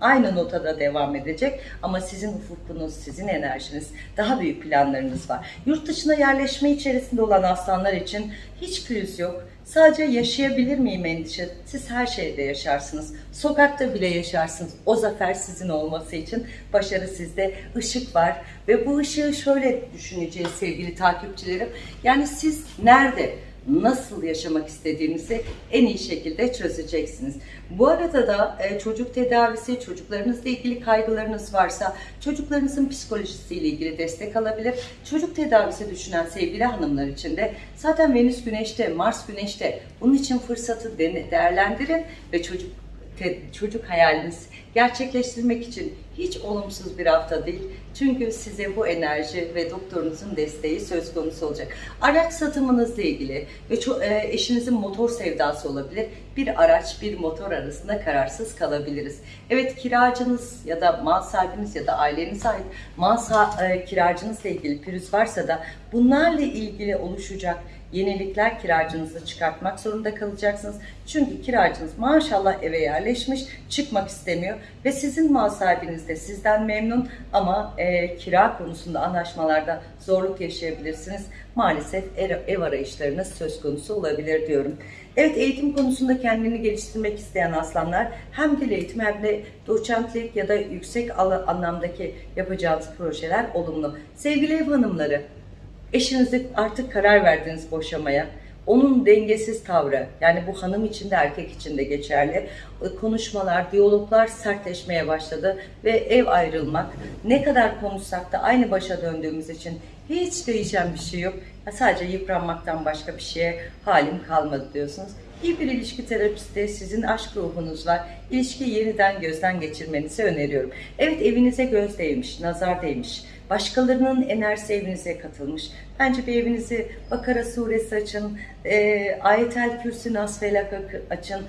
aynı notada devam edecek ama sizin ufkunuz, sizin enerjiniz, daha büyük planlarınız var. Yurt dışına yerleşme içerisinde olan aslanlar için hiç pürüz yok. Sadece yaşayabilir miyim endişe. Siz her şeyde yaşarsınız. Sokakta bile yaşarsınız. O zafer sizin olması için başarı sizde. ışık var ve bu ışığı şöyle düşüneceğiz sevgili takipçilerim. Yani siz nerede nasıl yaşamak istediğinizi en iyi şekilde çözeceksiniz. Bu arada da e, çocuk tedavisi, çocuklarınızla ilgili kaygılarınız varsa çocuklarınızın psikolojisiyle ilgili destek alabilir. Çocuk tedavisi düşünen sevgili hanımlar için de zaten Venüs Güneş'te, Mars Güneş'te bunun için fırsatı de- değerlendirin ve çocuk çocuk hayaliniz gerçekleştirmek için hiç olumsuz bir hafta değil. Çünkü size bu enerji ve doktorunuzun desteği söz konusu olacak. Araç satımınızla ilgili ve e, eşinizin motor sevdası olabilir. Bir araç, bir motor arasında kararsız kalabiliriz. Evet kiracınız ya da mal sahibiniz ya da ailenize ait mal e, kiracınızla ilgili pürüz varsa da bunlarla ilgili oluşacak yenilikler kiracınızı çıkartmak zorunda kalacaksınız. Çünkü kiracınız maşallah eve yerleşmiş, çıkmak istemiyor ve sizin mal sahibiniz de sizden memnun ama e, kira konusunda anlaşmalarda zorluk yaşayabilirsiniz. Maalesef ev, ev arayışlarınız söz konusu olabilir diyorum. Evet eğitim konusunda kendini geliştirmek isteyen aslanlar hem dil eğitimi hem de doçentlik ya da yüksek anlamdaki yapacağınız projeler olumlu. Sevgili ev hanımları, Eşinizde artık karar verdiniz boşamaya. Onun dengesiz tavrı, yani bu hanım için de erkek için de geçerli. e, Konuşmalar, diyaloglar sertleşmeye başladı ve ev ayrılmak. Ne kadar konuşsak da aynı başa döndüğümüz için hiç değişen bir şey yok. Sadece yıpranmaktan başka bir şeye halim kalmadı diyorsunuz. İyi bir ilişki terapisti, sizin aşk ruhunuz var. İlişkiyi yeniden gözden geçirmenizi öneriyorum. Evet evinize göz değmiş, nazar değmiş. Başkalarının enerjisi evinize katılmış. Bence bir evinizi Bakara suresi açın, e, Ayetel Kürsü Nas Felak açın,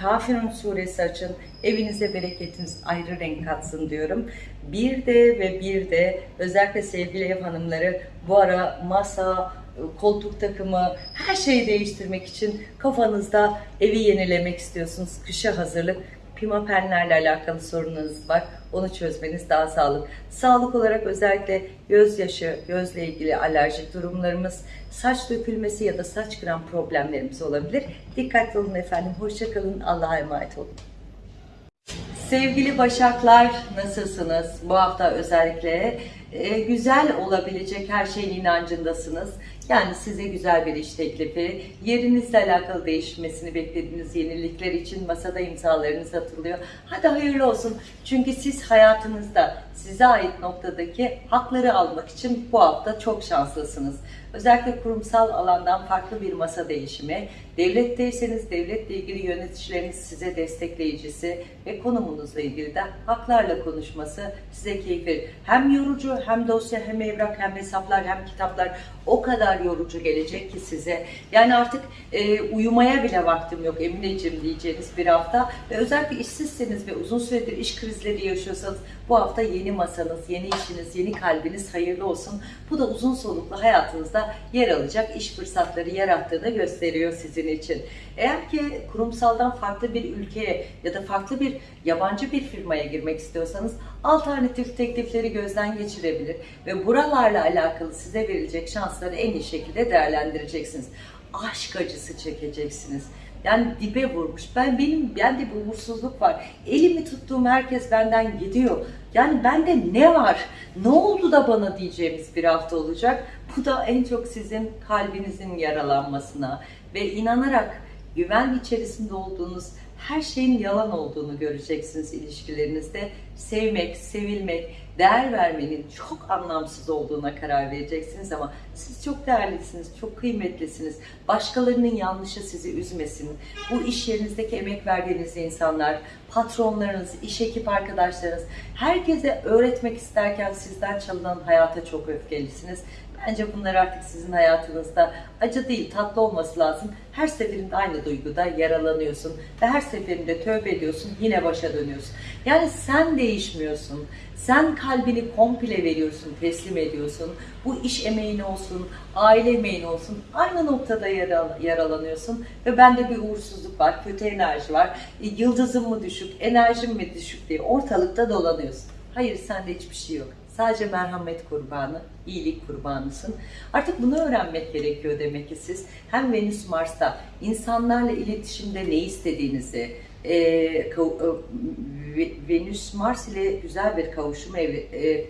Kafirun suresi açın. Evinize bereketiniz ayrı renk katsın diyorum. Bir de ve bir de özellikle sevgili ev hanımları bu ara masa, koltuk takımı her şeyi değiştirmek için kafanızda evi yenilemek istiyorsunuz. Kışa hazırlık. Pimapenlerle alakalı sorununuz var. Onu çözmeniz daha sağlık. Sağlık olarak özellikle gözyaşı, gözle ilgili alerjik durumlarımız, saç dökülmesi ya da saç kıran problemlerimiz olabilir. Dikkatli olun efendim. Hoşça kalın. Allah'a emanet olun. Sevgili Başaklar nasılsınız? Bu hafta özellikle e, güzel olabilecek her şeyin inancındasınız. Yani size güzel bir iş teklifi, yerinizle alakalı değişmesini beklediğiniz yenilikler için masada imzalarınız atılıyor. Hadi hayırlı olsun. Çünkü siz hayatınızda size ait noktadaki hakları almak için bu hafta çok şanslısınız. Özellikle kurumsal alandan farklı bir masa değişimi, devletteyseniz devletle ilgili yöneticileriniz size destekleyicisi ve konumunuzla ilgili de haklarla konuşması size keyif verir. Hem yorucu hem dosya hem evrak hem hesaplar hem kitaplar o kadar yorucu gelecek ki size. Yani artık e, uyumaya bile vaktim yok Emineciğim diyeceğiniz bir hafta ve özellikle işsizseniz ve uzun süredir iş krizleri yaşıyorsanız bu hafta yeni masanız, yeni işiniz, yeni kalbiniz hayırlı olsun. Bu da uzun soluklu hayatınızda yer alacak iş fırsatları yarattığını gösteriyor sizin için. Eğer ki kurumsaldan farklı bir ülkeye ya da farklı bir yabancı bir firmaya girmek istiyorsanız alternatif teklifleri gözden geçirebilir ve buralarla alakalı size verilecek şansları en iyi şekilde değerlendireceksiniz. Aşk acısı çekeceksiniz. Yani dibe vurmuş. Ben benim bende bir umursuzluk var. Elimi tuttuğum herkes benden gidiyor. Yani bende ne var? Ne oldu da bana diyeceğimiz bir hafta olacak. Bu da en çok sizin kalbinizin yaralanmasına ve inanarak güven içerisinde olduğunuz her şeyin yalan olduğunu göreceksiniz ilişkilerinizde. Sevmek, sevilmek, değer vermenin çok anlamsız olduğuna karar vereceksiniz ama siz çok değerlisiniz, çok kıymetlisiniz. Başkalarının yanlışı sizi üzmesin. Bu iş yerinizdeki emek verdiğiniz insanlar, patronlarınız, iş ekip arkadaşlarınız, herkese öğretmek isterken sizden çalınan hayata çok öfkelisiniz. Bence bunlar artık sizin hayatınızda acı değil tatlı olması lazım. Her seferinde aynı duyguda yaralanıyorsun ve her seferinde tövbe ediyorsun yine başa dönüyorsun. Yani sen değişmiyorsun. Sen kalbini komple veriyorsun, teslim ediyorsun. Bu iş emeğin olsun, aile emeğin olsun. Aynı noktada yara- yaralanıyorsun. Ve bende bir uğursuzluk var, kötü enerji var. E, Yıldızım mı düşük, enerjim mi düşük diye ortalıkta dolanıyorsun. Hayır sende hiçbir şey yok. Sadece merhamet kurbanı, iyilik kurbanısın. Artık bunu öğrenmek gerekiyor demek ki siz. Hem Venüs Mars'ta insanlarla iletişimde ne istediğinizi, e, kav- e, Ve- Venüs Mars ile güzel bir kavuşum evre, e,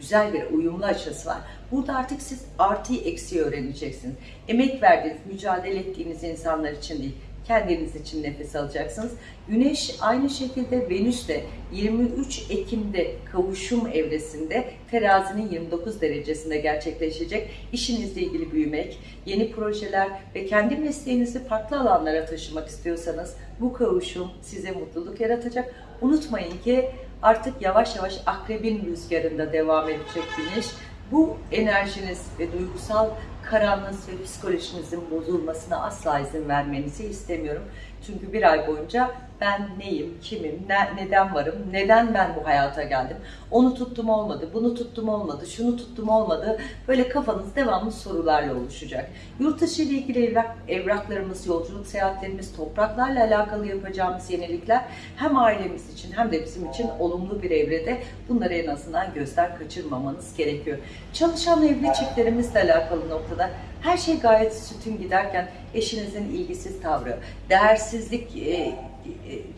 güzel bir uyumlu açısı var. Burada artık siz artıyı eksiği öğreneceksiniz. Emek verdiğiniz, mücadele ettiğiniz insanlar için değil, kendiniz için nefes alacaksınız. Güneş aynı şekilde Venüs de 23 Ekim'de kavuşum evresinde terazinin 29 derecesinde gerçekleşecek. İşinizle ilgili büyümek, yeni projeler ve kendi mesleğinizi farklı alanlara taşımak istiyorsanız bu kavuşum size mutluluk yaratacak. Unutmayın ki artık yavaş yavaş akrebin rüzgarında devam edecek güneş. Bu enerjiniz ve duygusal karanlığınız ve psikolojinizin bozulmasına asla izin vermenizi istemiyorum. Çünkü bir ay boyunca ben neyim, kimim, ne- neden varım, neden ben bu hayata geldim, onu tuttum olmadı, bunu tuttum olmadı, şunu tuttum olmadı, böyle kafanız devamlı sorularla oluşacak. Yurt dışı ile ilgili evrak, evraklarımız, yolculuk seyahatlerimiz, topraklarla alakalı yapacağımız yenilikler hem ailemiz için hem de bizim için olumlu bir evrede bunları en azından gözden kaçırmamanız gerekiyor. Çalışan evli çiftlerimizle alakalı noktada her şey gayet sütün giderken eşinizin ilgisiz tavrı, değersizlik e,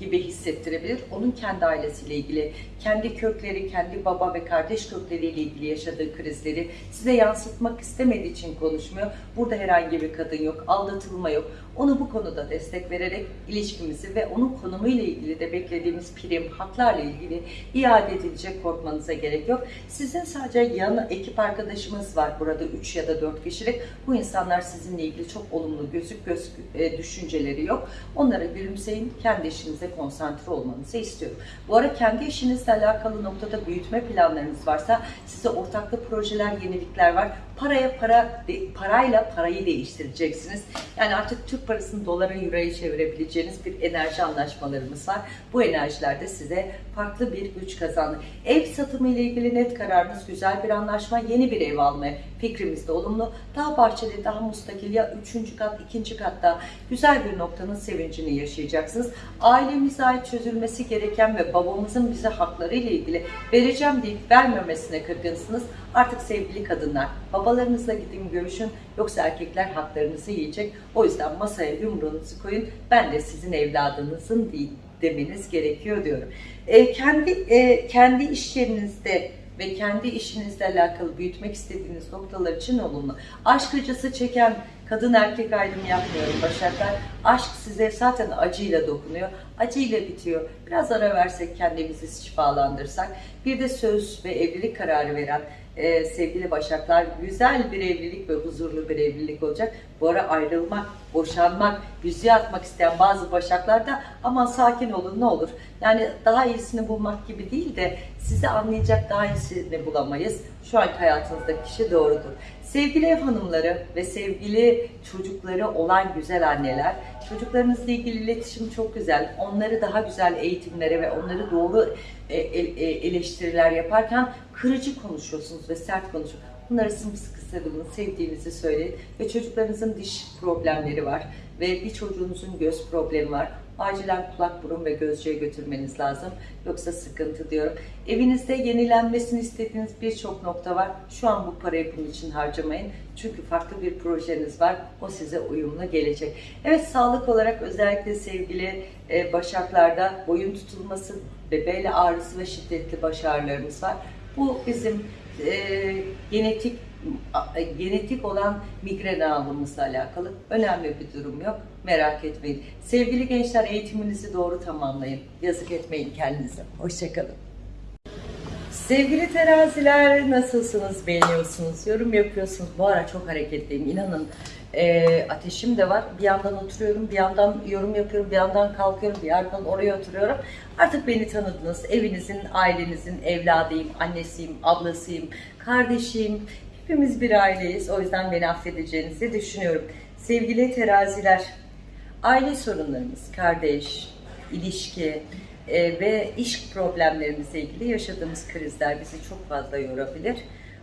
gibi hissettirebilir. Onun kendi ailesiyle ilgili, kendi kökleri, kendi baba ve kardeş kökleriyle ilgili yaşadığı krizleri size yansıtmak istemediği için konuşmuyor. Burada herhangi bir kadın yok, aldatılma yok. Onu bu konuda destek vererek ilişkimizi ve onun konumuyla ilgili de beklediğimiz prim, haklarla ilgili iade edilecek korkmanıza gerek yok. Sizin sadece yan ekip arkadaşımız var burada 3 ya da 4 kişilik. Bu insanlar sizinle ilgili çok olumlu gözük göz e, düşünceleri yok. Onlara gülümseyin, kendi işinize konsantre olmanızı istiyorum. Bu ara kendi işinizle alakalı noktada büyütme planlarınız varsa size ortaklı projeler, yenilikler var. Paraya para, de- parayla parayı değiştireceksiniz. Yani artık Türk parasını dolara, euroya çevirebileceğiniz bir enerji anlaşmalarımız var. Bu enerjiler de size farklı bir güç kazandı. Ev satımı ile ilgili net kararınız güzel bir anlaşma. Yeni bir ev almaya fikrimiz de olumlu. Daha bahçeli, daha mustakil ya üçüncü kat, ikinci katta güzel bir noktanın sevincini yaşayacaksınız. Ailemize ait çözülmesi gereken ve babamızın bize hakları ile ilgili vereceğim deyip vermemesine kırgınsınız. Artık sevgili kadınlar, babalarınızla gidin görüşün yoksa erkekler haklarınızı yiyecek. O yüzden masaya yumruğunuzu koyun. Ben de sizin evladınızın değil demeniz gerekiyor diyorum. E, kendi e, kendi iş yerinizde ve kendi işinizle alakalı büyütmek istediğiniz noktalar için olumlu. Aşk acısı çeken kadın erkek ayrımı yapmıyorum Başaklar. Aşk size zaten acıyla dokunuyor. Acıyla bitiyor. Biraz ara versek kendimizi şifalandırsak. Bir de söz ve evlilik kararı veren e, sevgili Başaklar güzel bir evlilik ve huzurlu bir evlilik olacak. Bu ara ayrılmak, boşanmak, yüzüğü atmak isteyen bazı Başaklar da aman sakin olun ne olur. Yani daha iyisini bulmak gibi değil de sizi anlayacak daha iyisini bulamayız. Şu anki hayatınızdaki kişi doğrudur. Sevgili ev hanımları ve sevgili çocukları olan güzel anneler, çocuklarınızla ilgili iletişim çok güzel. Onları daha güzel eğitimlere ve onları doğru e, e, e, eleştiriler yaparken kırıcı konuşuyorsunuz ve sert konuşuyorsunuz. Bunları sımsıkı sarılın, sevdiğinizi söyleyin ve çocuklarınızın diş problemleri var ve bir çocuğunuzun göz problemi var. Acilen kulak, burun ve gözcüye götürmeniz lazım. Yoksa sıkıntı diyorum. Evinizde yenilenmesini istediğiniz birçok nokta var. Şu an bu parayı bunun için harcamayın. Çünkü farklı bir projeniz var. O size uyumlu gelecek. Evet sağlık olarak özellikle sevgili e, başaklarda boyun tutulması bel ağrısı ve şiddetli baş ağrılarımız var. Bu bizim e, genetik a- genetik olan migren ağrımızla alakalı önemli bir durum yok. Merak etmeyin. Sevgili gençler eğitiminizi doğru tamamlayın. Yazık etmeyin kendinize. Hoşçakalın. Sevgili teraziler nasılsınız? Beğeniyorsunuz, yorum yapıyorsunuz. Bu ara çok hareketliyim. İnanın e, ateşim de var. Bir yandan oturuyorum, bir yandan yorum yapıyorum, bir yandan kalkıyorum, bir yandan oraya oturuyorum. Artık beni tanıdınız. Evinizin, ailenizin evladıyım, annesiyim, ablasıyım, kardeşiyim. Hepimiz bir aileyiz. O yüzden beni affedeceğinizi düşünüyorum. Sevgili teraziler, aile sorunlarımız, kardeş, ilişki e, ve iş problemlerimizle ilgili yaşadığımız krizler bizi çok fazla yorabilir.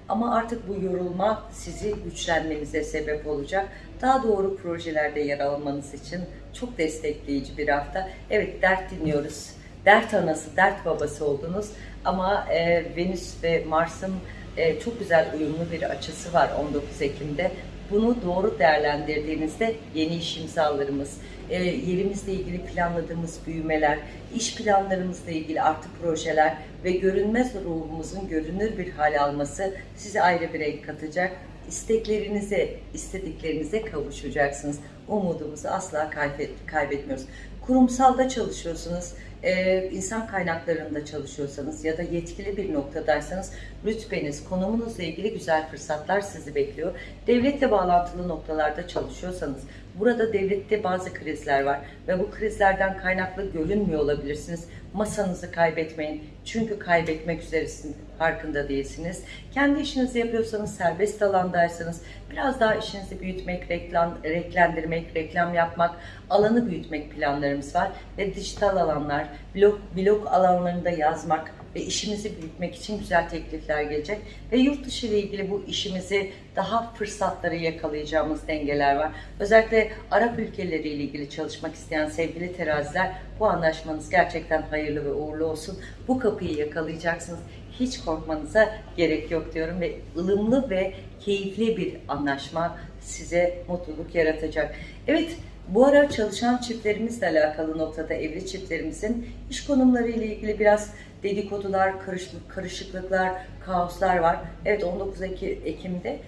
Ama artık bu yorulma sizi güçlenmenize sebep olacak. Daha doğru projelerde yer almanız için çok destekleyici bir hafta. Evet dert dinliyoruz. Dert anası, dert babası oldunuz. Ama e, Venüs ve Mars'ın e, çok güzel uyumlu bir açısı var 19 Ekim'de. Bunu doğru değerlendirdiğinizde yeni iş imzalarımız, e, yerimizle ilgili planladığımız büyümeler, iş planlarımızla ilgili artık projeler ve görünmez ruhumuzun görünür bir hal alması size ayrı bir renk katacak. İsteklerinize, istediklerinize kavuşacaksınız. Umudumuzu asla kaybet, kaybetmiyoruz. Kurumsalda çalışıyorsunuz, e, insan kaynaklarında çalışıyorsanız ya da yetkili bir noktadaysanız rütbeniz, konumunuzla ilgili güzel fırsatlar sizi bekliyor. Devletle bağlantılı noktalarda çalışıyorsanız burada devlette bazı krizler var ve bu krizlerden kaynaklı görünmüyor olabilirsiniz. Masanızı kaybetmeyin. Çünkü kaybetmek üzeresiniz, farkında değilsiniz. Kendi işinizi yapıyorsanız, serbest alandaysanız biraz daha işinizi büyütmek, reklam, renklendirmek, reklam yapmak, alanı büyütmek planlarımız var. Ve dijital alanlar, blog, blog alanlarında yazmak ve işimizi büyütmek için güzel teklifler gelecek. Ve yurt dışı ile ilgili bu işimizi daha fırsatları yakalayacağımız dengeler var. Özellikle Arap ülkeleriyle ilgili çalışmak isteyen sevgili teraziler bu anlaşmanız gerçekten hayırlı ve uğurlu olsun. Bu kapıyı yakalayacaksınız. Hiç korkmanıza gerek yok diyorum ve ılımlı ve keyifli bir anlaşma size mutluluk yaratacak. Evet, bu ara çalışan çiftlerimizle alakalı noktada evli çiftlerimizin iş konumları ile ilgili biraz dedikodular, karışıklık, karışıklıklar, kaoslar var. Evet 19 Ekim'de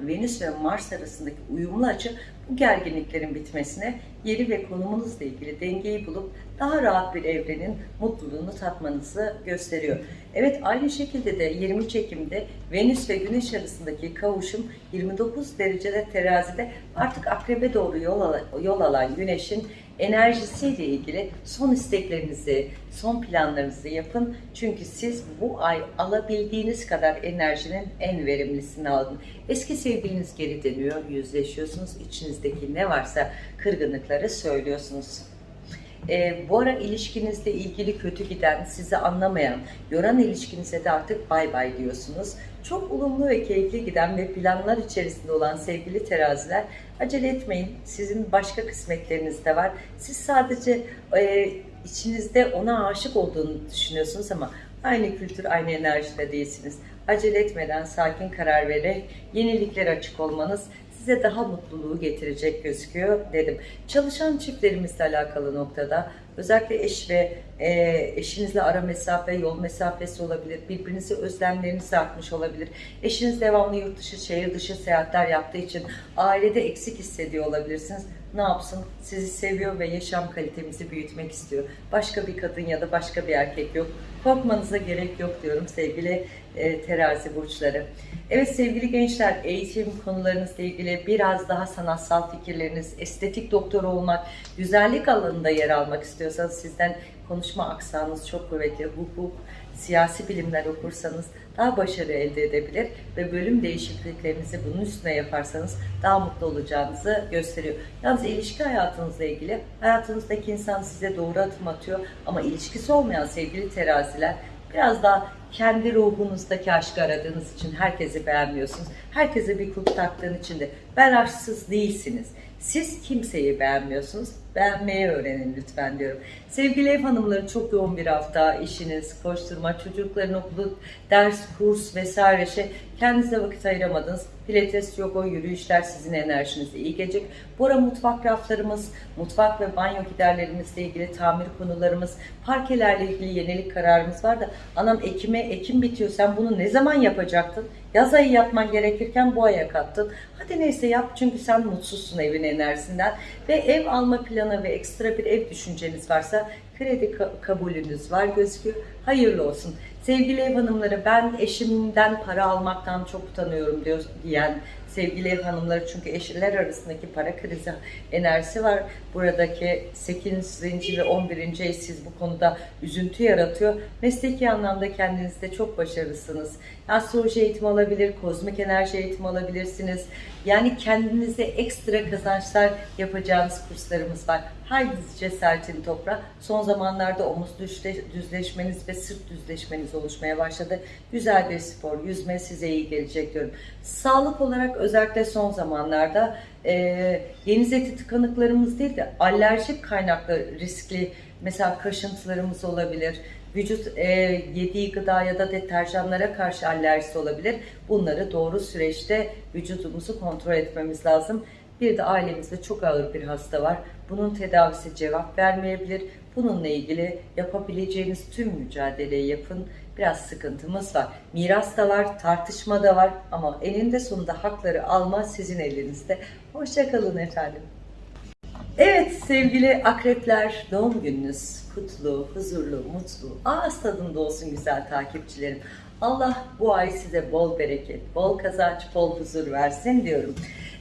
Venüs ve Mars arasındaki uyumlu açı bu gerginliklerin bitmesine, yeri ve konumunuzla ilgili dengeyi bulup daha rahat bir evrenin mutluluğunu tatmanızı gösteriyor. Evet aynı şekilde de 23 Ekim'de Venüs ve Güneş arasındaki kavuşum 29 derecede terazide artık akrebe doğru yol, alan, yol alan Güneş'in enerjisiyle ilgili son isteklerinizi, son planlarınızı yapın. Çünkü siz bu ay alabildiğiniz kadar enerjinin en verimlisini alın. Eski sevgiliniz geri dönüyor, yüzleşiyorsunuz. İçinizdeki ne varsa kırgınlıkları söylüyorsunuz. E, bu ara ilişkinizle ilgili kötü giden, sizi anlamayan, yoran ilişkinize de artık bay bay diyorsunuz. Çok olumlu ve keyifli giden ve planlar içerisinde olan sevgili teraziler acele etmeyin. Sizin başka kısmetleriniz de var. Siz sadece e, içinizde ona aşık olduğunu düşünüyorsunuz ama aynı kültür, aynı enerjide değilsiniz. Acele etmeden sakin karar vererek yeniliklere açık olmanız size daha mutluluğu getirecek gözüküyor dedim. Çalışan çiftlerimizle alakalı noktada özellikle eş ve e, eşinizle ara mesafe, yol mesafesi olabilir. Birbirinizi özlemleriniz artmış olabilir. Eşiniz devamlı yurt dışı, şehir dışı seyahatler yaptığı için ailede eksik hissediyor olabilirsiniz ne yapsın? Sizi seviyor ve yaşam kalitemizi büyütmek istiyor. Başka bir kadın ya da başka bir erkek yok. Korkmanıza gerek yok diyorum sevgili e, terazi burçları. Evet sevgili gençler eğitim konularınızla ilgili biraz daha sanatsal fikirleriniz, estetik doktor olmak, güzellik alanında yer almak istiyorsanız sizden konuşma aksanınız çok kuvvetli. Hukuk, siyasi bilimler okursanız daha başarı elde edebilir ve bölüm değişikliklerinizi bunun üstüne yaparsanız daha mutlu olacağınızı gösteriyor. Yalnız ilişki hayatınızla ilgili hayatınızdaki insan size doğru adım atıyor ama ilişkisi olmayan sevgili teraziler biraz daha kendi ruhunuzdaki aşkı aradığınız için herkesi beğenmiyorsunuz. Herkese bir kulp taktığın için de ben aşksız değilsiniz. Siz kimseyi beğenmiyorsunuz. Beğenmeyi öğrenin lütfen diyorum. Sevgili ev hanımları çok yoğun bir hafta. işiniz, koşturma, çocukların okulu, ders, kurs vesaire şey. Kendinize vakit ayıramadınız. Pilates, yoga, yürüyüşler sizin enerjinize iyi gelecek. Bu ara mutfak raflarımız, mutfak ve banyo giderlerimizle ilgili tamir konularımız, parkelerle ilgili yenilik kararımız var da anam Ekim'e Ekim bitiyor sen bunu ne zaman yapacaktın? Yaz ayı yapman gerekirken bu aya kattın. Hadi neyse yap çünkü sen mutsuzsun evin enerjisinden ve ev alma planı ve ekstra bir ev düşünceniz varsa kredi kabulünüz var gözüküyor. Hayırlı olsun. Sevgili ev hanımları ben eşimden para almaktan çok utanıyorum diyor, diyen Sevgili hanımları çünkü eşler arasındaki para krizi enerjisi var. Buradaki 8. ve 11. ev siz bu konuda üzüntü yaratıyor. Mesleki anlamda kendinizde çok başarılısınız. Astroloji eğitimi alabilir, kozmik enerji eğitimi alabilirsiniz. Yani kendinize ekstra kazançlar yapacağınız kurslarımız var. Haydi cesaretini topla. Son zamanlarda omuz düzleşmeniz ve sırt düzleşmeniz oluşmaya başladı. Güzel bir spor, yüzme size iyi gelecek diyorum. Sağlık olarak özellikle son zamanlarda e, deniz eti tıkanıklarımız değil de alerjik kaynaklı riskli mesela kaşıntılarımız olabilir. Vücut e, yediği gıda ya da deterjanlara karşı alerjisi olabilir. Bunları doğru süreçte vücudumuzu kontrol etmemiz lazım. Bir de ailemizde çok ağır bir hasta var. Bunun tedavisi cevap vermeyebilir. Bununla ilgili yapabileceğiniz tüm mücadeleyi yapın. Biraz sıkıntımız var. Miras da var, tartışma da var ama eninde sonunda hakları alma sizin elinizde. Hoşçakalın efendim. Evet sevgili akrepler doğum gününüz kutlu, huzurlu, mutlu, ağız tadında olsun güzel takipçilerim. Allah bu ay size bol bereket, bol kazanç, bol huzur versin diyorum.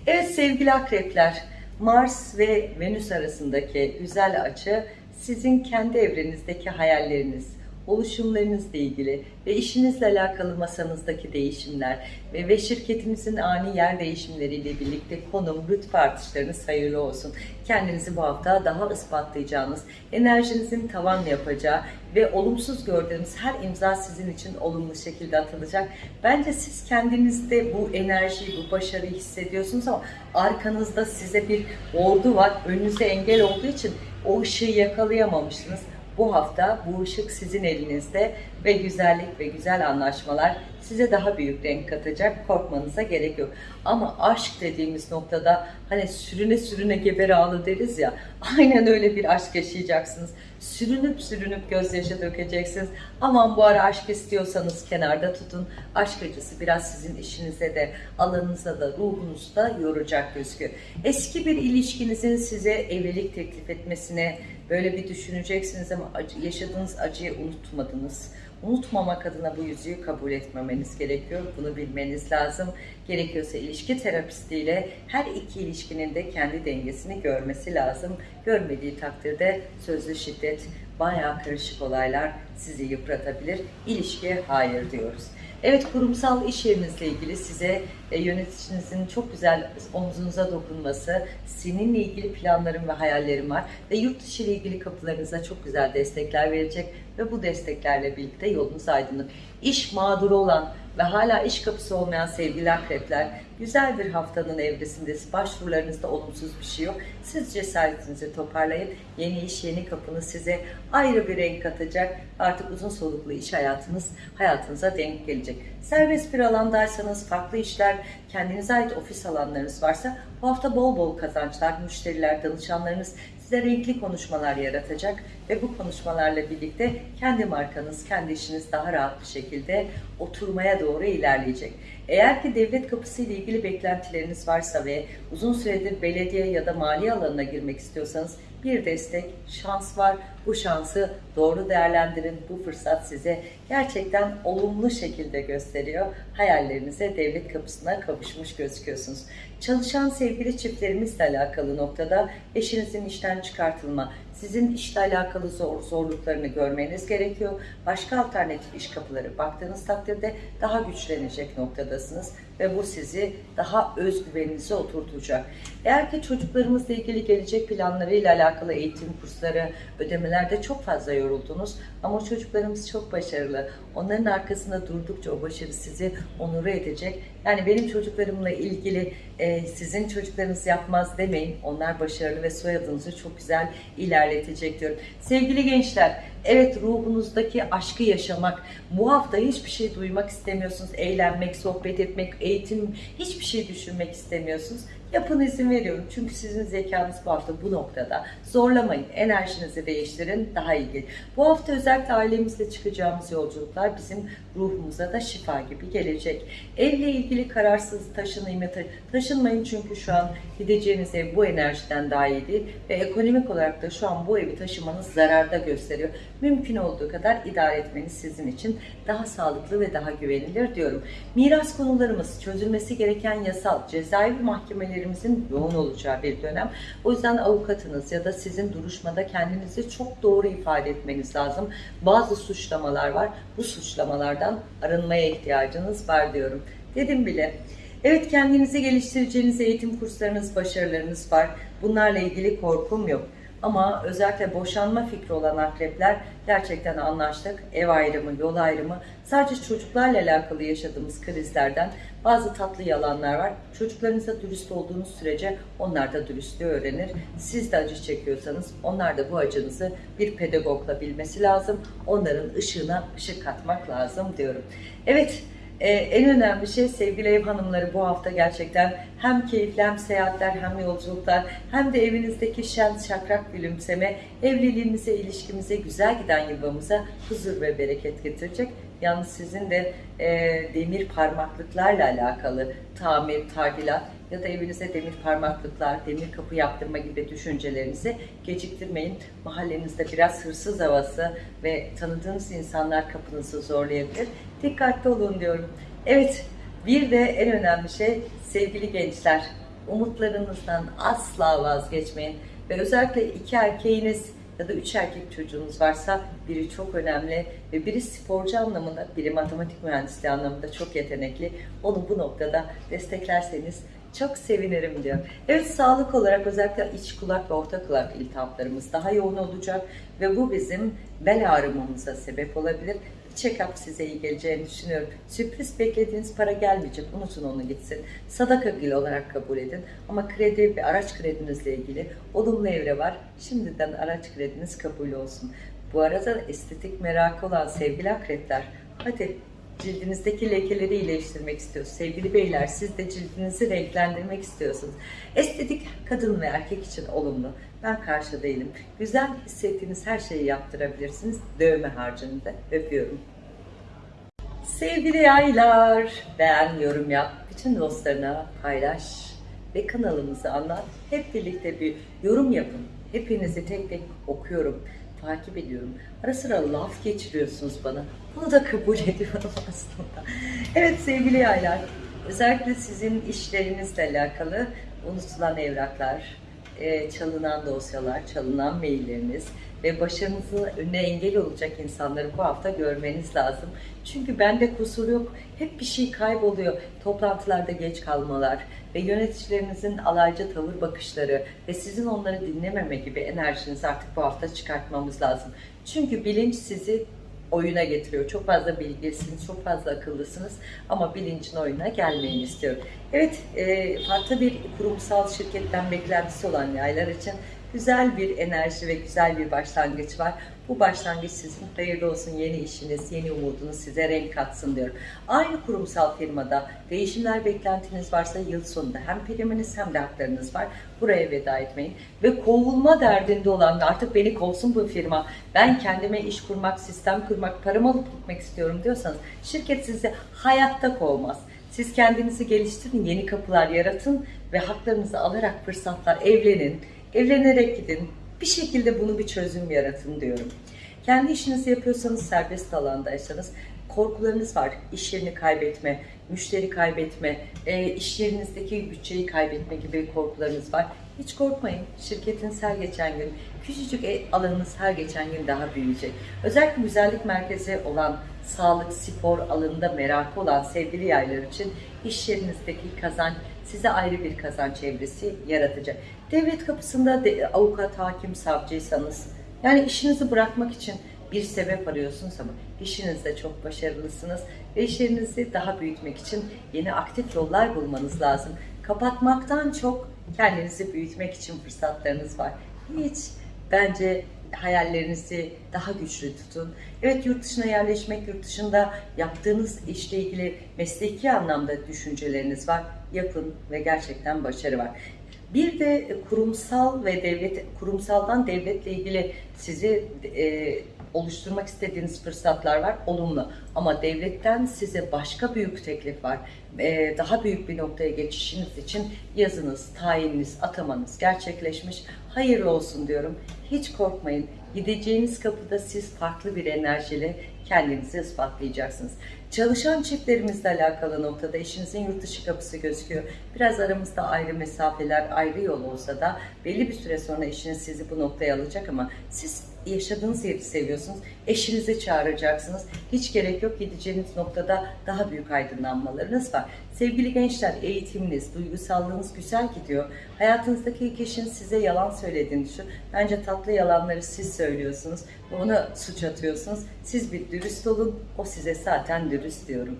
Evet sevgili akrepler, Mars ve Venüs arasındaki güzel açı sizin kendi evrenizdeki hayalleriniz, oluşumlarınızla ilgili ve işinizle alakalı masanızdaki değişimler ve, ve şirketinizin ani yer değişimleriyle birlikte konum, rütbe artışlarınız hayırlı olsun. Kendinizi bu hafta daha ispatlayacağınız, enerjinizin tavan yapacağı ve olumsuz gördüğünüz her imza sizin için olumlu şekilde atılacak. Bence siz kendinizde bu enerjiyi, bu başarıyı hissediyorsunuz ama arkanızda size bir ordu var. Önünüze engel olduğu için o ışığı yakalayamamışsınız. Bu hafta bu ışık sizin elinizde ve güzellik ve güzel anlaşmalar size daha büyük renk katacak. Korkmanıza gerek yok. Ama aşk dediğimiz noktada hani sürüne sürüne geber ağlı deriz ya. *laughs* Aynen öyle bir aşk yaşayacaksınız. Sürünüp sürünüp gözyaşı dökeceksiniz. Aman bu ara aşk istiyorsanız kenarda tutun. Aşk acısı biraz sizin işinize de alanınıza da ruhunuzu da yoracak gözüküyor. Eski bir ilişkinizin size evlilik teklif etmesine böyle bir düşüneceksiniz ama yaşadığınız acıyı unutmadınız. Unutmamak adına bu yüzüğü kabul etmemeniz gerekiyor. Bunu bilmeniz lazım. Gerekiyorsa ilişki terapistiyle her iki ilişkinin de kendi dengesini görmesi lazım. Görmediği takdirde sözlü şiddet, bayağı karışık olaylar sizi yıpratabilir. İlişkiye hayır diyoruz. Evet kurumsal iş yerinizle ilgili size e, yöneticinizin çok güzel omzunuza dokunması, seninle ilgili planlarım ve hayallerim var ve yurt dışı ile ilgili kapılarınıza çok güzel destekler verecek ve bu desteklerle birlikte yolunuz aydınlık. İş mağduru olan ve hala iş kapısı olmayan sevgili akrepler güzel bir haftanın evresindesiniz. Başvurularınızda olumsuz bir şey yok. Siz cesaretinizi toparlayın. Yeni iş, yeni kapınız size ayrı bir renk katacak. Artık uzun soluklu iş hayatınız hayatınıza denk gelecek. Serbest bir alandaysanız, farklı işler, kendinize ait ofis alanlarınız varsa bu hafta bol bol kazançlar, müşteriler, danışanlarınız size renkli konuşmalar yaratacak ve bu konuşmalarla birlikte kendi markanız, kendi işiniz daha rahat bir şekilde oturmaya doğru ilerleyecek. Eğer ki devlet kapısı ile ilgili beklentileriniz varsa ve uzun süredir belediye ya da mali alanına girmek istiyorsanız bir destek, şans var. Bu şansı doğru değerlendirin. Bu fırsat size gerçekten olumlu şekilde gösteriyor. Hayallerinize devlet kapısına kavuşmuş gözüküyorsunuz. Çalışan sevgili çiftlerimizle alakalı noktada eşinizin işten çıkartılma, sizin işle alakalı zor, zorluklarını görmeniz gerekiyor. Başka alternatif iş kapıları baktığınız takdirde daha güçlenecek noktadasınız ve bu sizi daha özgüveninize oturtacak. Eğer ki çocuklarımızla ilgili gelecek planlarıyla alakalı eğitim kursları, ödemelerde çok fazla yoruldunuz ama çocuklarımız çok başarılı. Onların arkasında durdukça o başarı sizi onur edecek. Yani benim çocuklarımla ilgili e, sizin çocuklarınız yapmaz demeyin. Onlar başarılı ve soyadınızı çok güzel ilerletecek diyorum. Sevgili gençler, evet ruhunuzdaki aşkı yaşamak, bu hafta hiçbir şey duymak istemiyorsunuz. Eğlenmek, sohbet etmek, eğitim, hiçbir şey düşünmek istemiyorsunuz. Yapın izin veriyorum. Çünkü sizin zekanız bu hafta bu noktada. Zorlamayın. Enerjinizi değiştirin. Daha iyi gelir. Bu hafta özellikle ailemizle çıkacağımız yolculuklar bizim ruhumuza da şifa gibi gelecek. Evle ilgili kararsız taşınmayın. Taşınmayın çünkü şu an gideceğiniz ev bu enerjiden daha iyi değil. Ve ekonomik olarak da şu an bu evi taşımanız zararda gösteriyor. Mümkün olduğu kadar idare etmeniz sizin için daha sağlıklı ve daha güvenilir diyorum. Miras konularımız, çözülmesi gereken yasal, cezaevi mahkemelerimizin yoğun olacağı bir dönem. O yüzden avukatınız ya da sizin duruşmada kendinizi çok doğru ifade etmeniz lazım. Bazı suçlamalar var. Bu suçlamalardan arınmaya ihtiyacınız var diyorum. Dedim bile. Evet kendinizi geliştireceğiniz eğitim kurslarınız, başarılarınız var. Bunlarla ilgili korkum yok. Ama özellikle boşanma fikri olan akrepler gerçekten anlaştık. Ev ayrımı, yol ayrımı sadece çocuklarla alakalı yaşadığımız krizlerden bazı tatlı yalanlar var. Çocuklarınıza dürüst olduğunuz sürece onlar da dürüstlüğü öğrenir. Siz de acı çekiyorsanız onlar da bu acınızı bir pedagogla bilmesi lazım. Onların ışığına ışık katmak lazım diyorum. Evet ee, en önemli şey sevgili ev hanımları bu hafta gerçekten hem keyifli hem seyahatler hem yolculuklar hem de evinizdeki şen şakrak gülümseme evliliğimize, ilişkimize, güzel giden yuvamıza huzur ve bereket getirecek. Yalnız sizin de e, demir parmaklıklarla alakalı tamir, tadilat ya da evinize demir parmaklıklar, demir kapı yaptırma gibi düşüncelerinizi geciktirmeyin. Mahallenizde biraz hırsız havası ve tanıdığınız insanlar kapınızı zorlayabilir. Dikkatli olun diyorum. Evet, bir de en önemli şey sevgili gençler, umutlarınızdan asla vazgeçmeyin. Ve özellikle iki erkeğiniz ya da üç erkek çocuğunuz varsa biri çok önemli ve biri sporcu anlamında, biri matematik mühendisliği anlamında çok yetenekli. Onu bu noktada desteklerseniz çok sevinirim diyor. Evet sağlık olarak özellikle iç kulak ve orta kulak iltihaplarımız daha yoğun olacak ve bu bizim bel ağrımamıza sebep olabilir. Check-up size iyi geleceğini düşünüyorum. Sürpriz beklediğiniz para gelmeyecek. Unutun onu gitsin. Sadaka gül olarak kabul edin. Ama kredi ve araç kredinizle ilgili olumlu evre var. Şimdiden araç krediniz kabul olsun. Bu arada estetik merakı olan sevgili akrepler, hadi cildinizdeki lekeleri iyileştirmek istiyorsunuz. Sevgili beyler siz de cildinizi renklendirmek istiyorsunuz. Estetik kadın ve erkek için olumlu. Ben karşı değilim. Güzel hissettiğiniz her şeyi yaptırabilirsiniz. Dövme harcında öpüyorum. Sevgili yaylar, beğen, yorum yap. Bütün dostlarına paylaş ve kanalımızı anlat. Hep birlikte bir yorum yapın. Hepinizi tek tek okuyorum takip ediyorum. Ara sıra laf geçiriyorsunuz bana. Bunu da kabul *laughs* ediyorum aslında. Evet sevgili yaylar, özellikle sizin işlerinizle alakalı unutulan evraklar, e, çalınan dosyalar, çalınan mailleriniz ve başarınızın önüne engel olacak insanları bu hafta görmeniz lazım. Çünkü bende kusur yok. Hep bir şey kayboluyor. Toplantılarda geç kalmalar ve yöneticilerinizin alaycı tavır bakışları ve sizin onları dinlememe gibi enerjinizi artık bu hafta çıkartmamız lazım. Çünkü bilinç sizi oyuna getiriyor. Çok fazla bilgisiniz, çok fazla akıllısınız ama bilincin oyuna gelmeyin istiyorum. Evet, e, farklı bir kurumsal şirketten beklentisi olan yaylar için güzel bir enerji ve güzel bir başlangıç var. Bu başlangıç sizin hayırlı olsun yeni işiniz, yeni umudunuz size renk katsın diyorum. Aynı kurumsal firmada değişimler beklentiniz varsa yıl sonunda hem priminiz hem de haklarınız var. Buraya veda etmeyin. Ve kovulma derdinde olan artık beni kovsun bu firma, ben kendime iş kurmak, sistem kurmak, paramı alıp gitmek istiyorum diyorsanız şirket sizi hayatta kovmaz. Siz kendinizi geliştirin, yeni kapılar yaratın ve haklarınızı alarak fırsatlar evlenin, evlenerek gidin. Bir şekilde bunu bir çözüm yaratın diyorum. Kendi işinizi yapıyorsanız, serbest alandaysanız korkularınız var. İş yerini kaybetme, müşteri kaybetme, e, iş yerinizdeki bütçeyi kaybetme gibi korkularınız var. Hiç korkmayın. Şirketiniz her geçen gün, küçücük e, alanınız her geçen gün daha büyüyecek. Özellikle güzellik merkezi olan, sağlık, spor alanında merakı olan sevgili yaylar için iş yerinizdeki kazanç size ayrı bir kazanç evresi yaratacak. Devlet kapısında de, avukat, hakim, savcıysanız, yani işinizi bırakmak için bir sebep arıyorsunuz ama işinizde çok başarılısınız ve işlerinizi daha büyütmek için yeni aktif yollar bulmanız lazım. Kapatmaktan çok kendinizi büyütmek için fırsatlarınız var. Hiç bence hayallerinizi daha güçlü tutun. Evet yurt dışına yerleşmek, yurt dışında yaptığınız işle ilgili mesleki anlamda düşünceleriniz var. Yapın ve gerçekten başarı var. Bir de kurumsal ve devlet kurumsaldan devletle ilgili sizi e, oluşturmak istediğiniz fırsatlar var. Olumlu. Ama devletten size başka büyük teklif var. E, daha büyük bir noktaya geçişiniz için yazınız, tayininiz, atamanız gerçekleşmiş. Hayırlı olsun diyorum. Hiç korkmayın. Gideceğiniz kapıda siz farklı bir enerjiyle kendinizi ispatlayacaksınız. Çalışan çiftlerimizle alakalı noktada eşinizin yurt dışı kapısı gözüküyor. Biraz aramızda ayrı mesafeler, ayrı yol olsa da belli bir süre sonra eşiniz sizi bu noktaya alacak ama siz yaşadığınız yeri seviyorsunuz. Eşinizi çağıracaksınız. Hiç gerek yok gideceğiniz noktada daha büyük aydınlanmalarınız var. Sevgili gençler eğitiminiz, duygusallığınız güzel gidiyor. Hayatınızdaki kişinin size yalan söylediğini düşün. Bence tatlı yalanları siz söylüyorsunuz ona suç atıyorsunuz. Siz bir dürüst olun, o size zaten dürüst diyorum.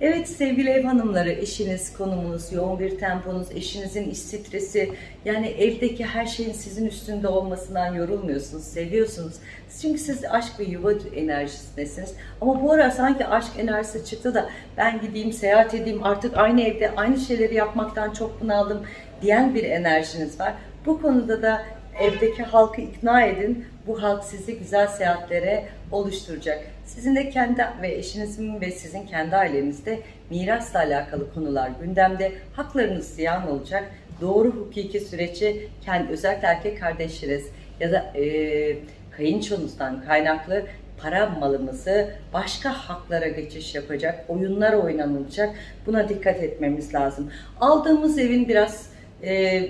Evet sevgili ev hanımları, eşiniz, konumunuz, yoğun bir temponuz, eşinizin iş stresi, yani evdeki her şeyin sizin üstünde olmasından yorulmuyorsunuz, seviyorsunuz. Çünkü siz aşk ve yuva enerjisindesiniz. Ama bu ara sanki aşk enerjisi çıktı da ben gideyim, seyahat edeyim, artık aynı evde aynı şeyleri yapmaktan çok bunaldım diyen bir enerjiniz var. Bu konuda da evdeki halkı ikna edin. Bu halk sizi güzel seyahatlere oluşturacak. Sizin de kendi ve eşinizin ve sizin kendi ailenizde mirasla alakalı konular gündemde. Haklarınız ziyan olacak. Doğru hukuki süreci kendi özellikle erkek kardeşleriniz ya da e, kayınçonuzdan kaynaklı para malımızı başka haklara geçiş yapacak, oyunlar oynanılacak. Buna dikkat etmemiz lazım. Aldığımız evin biraz e,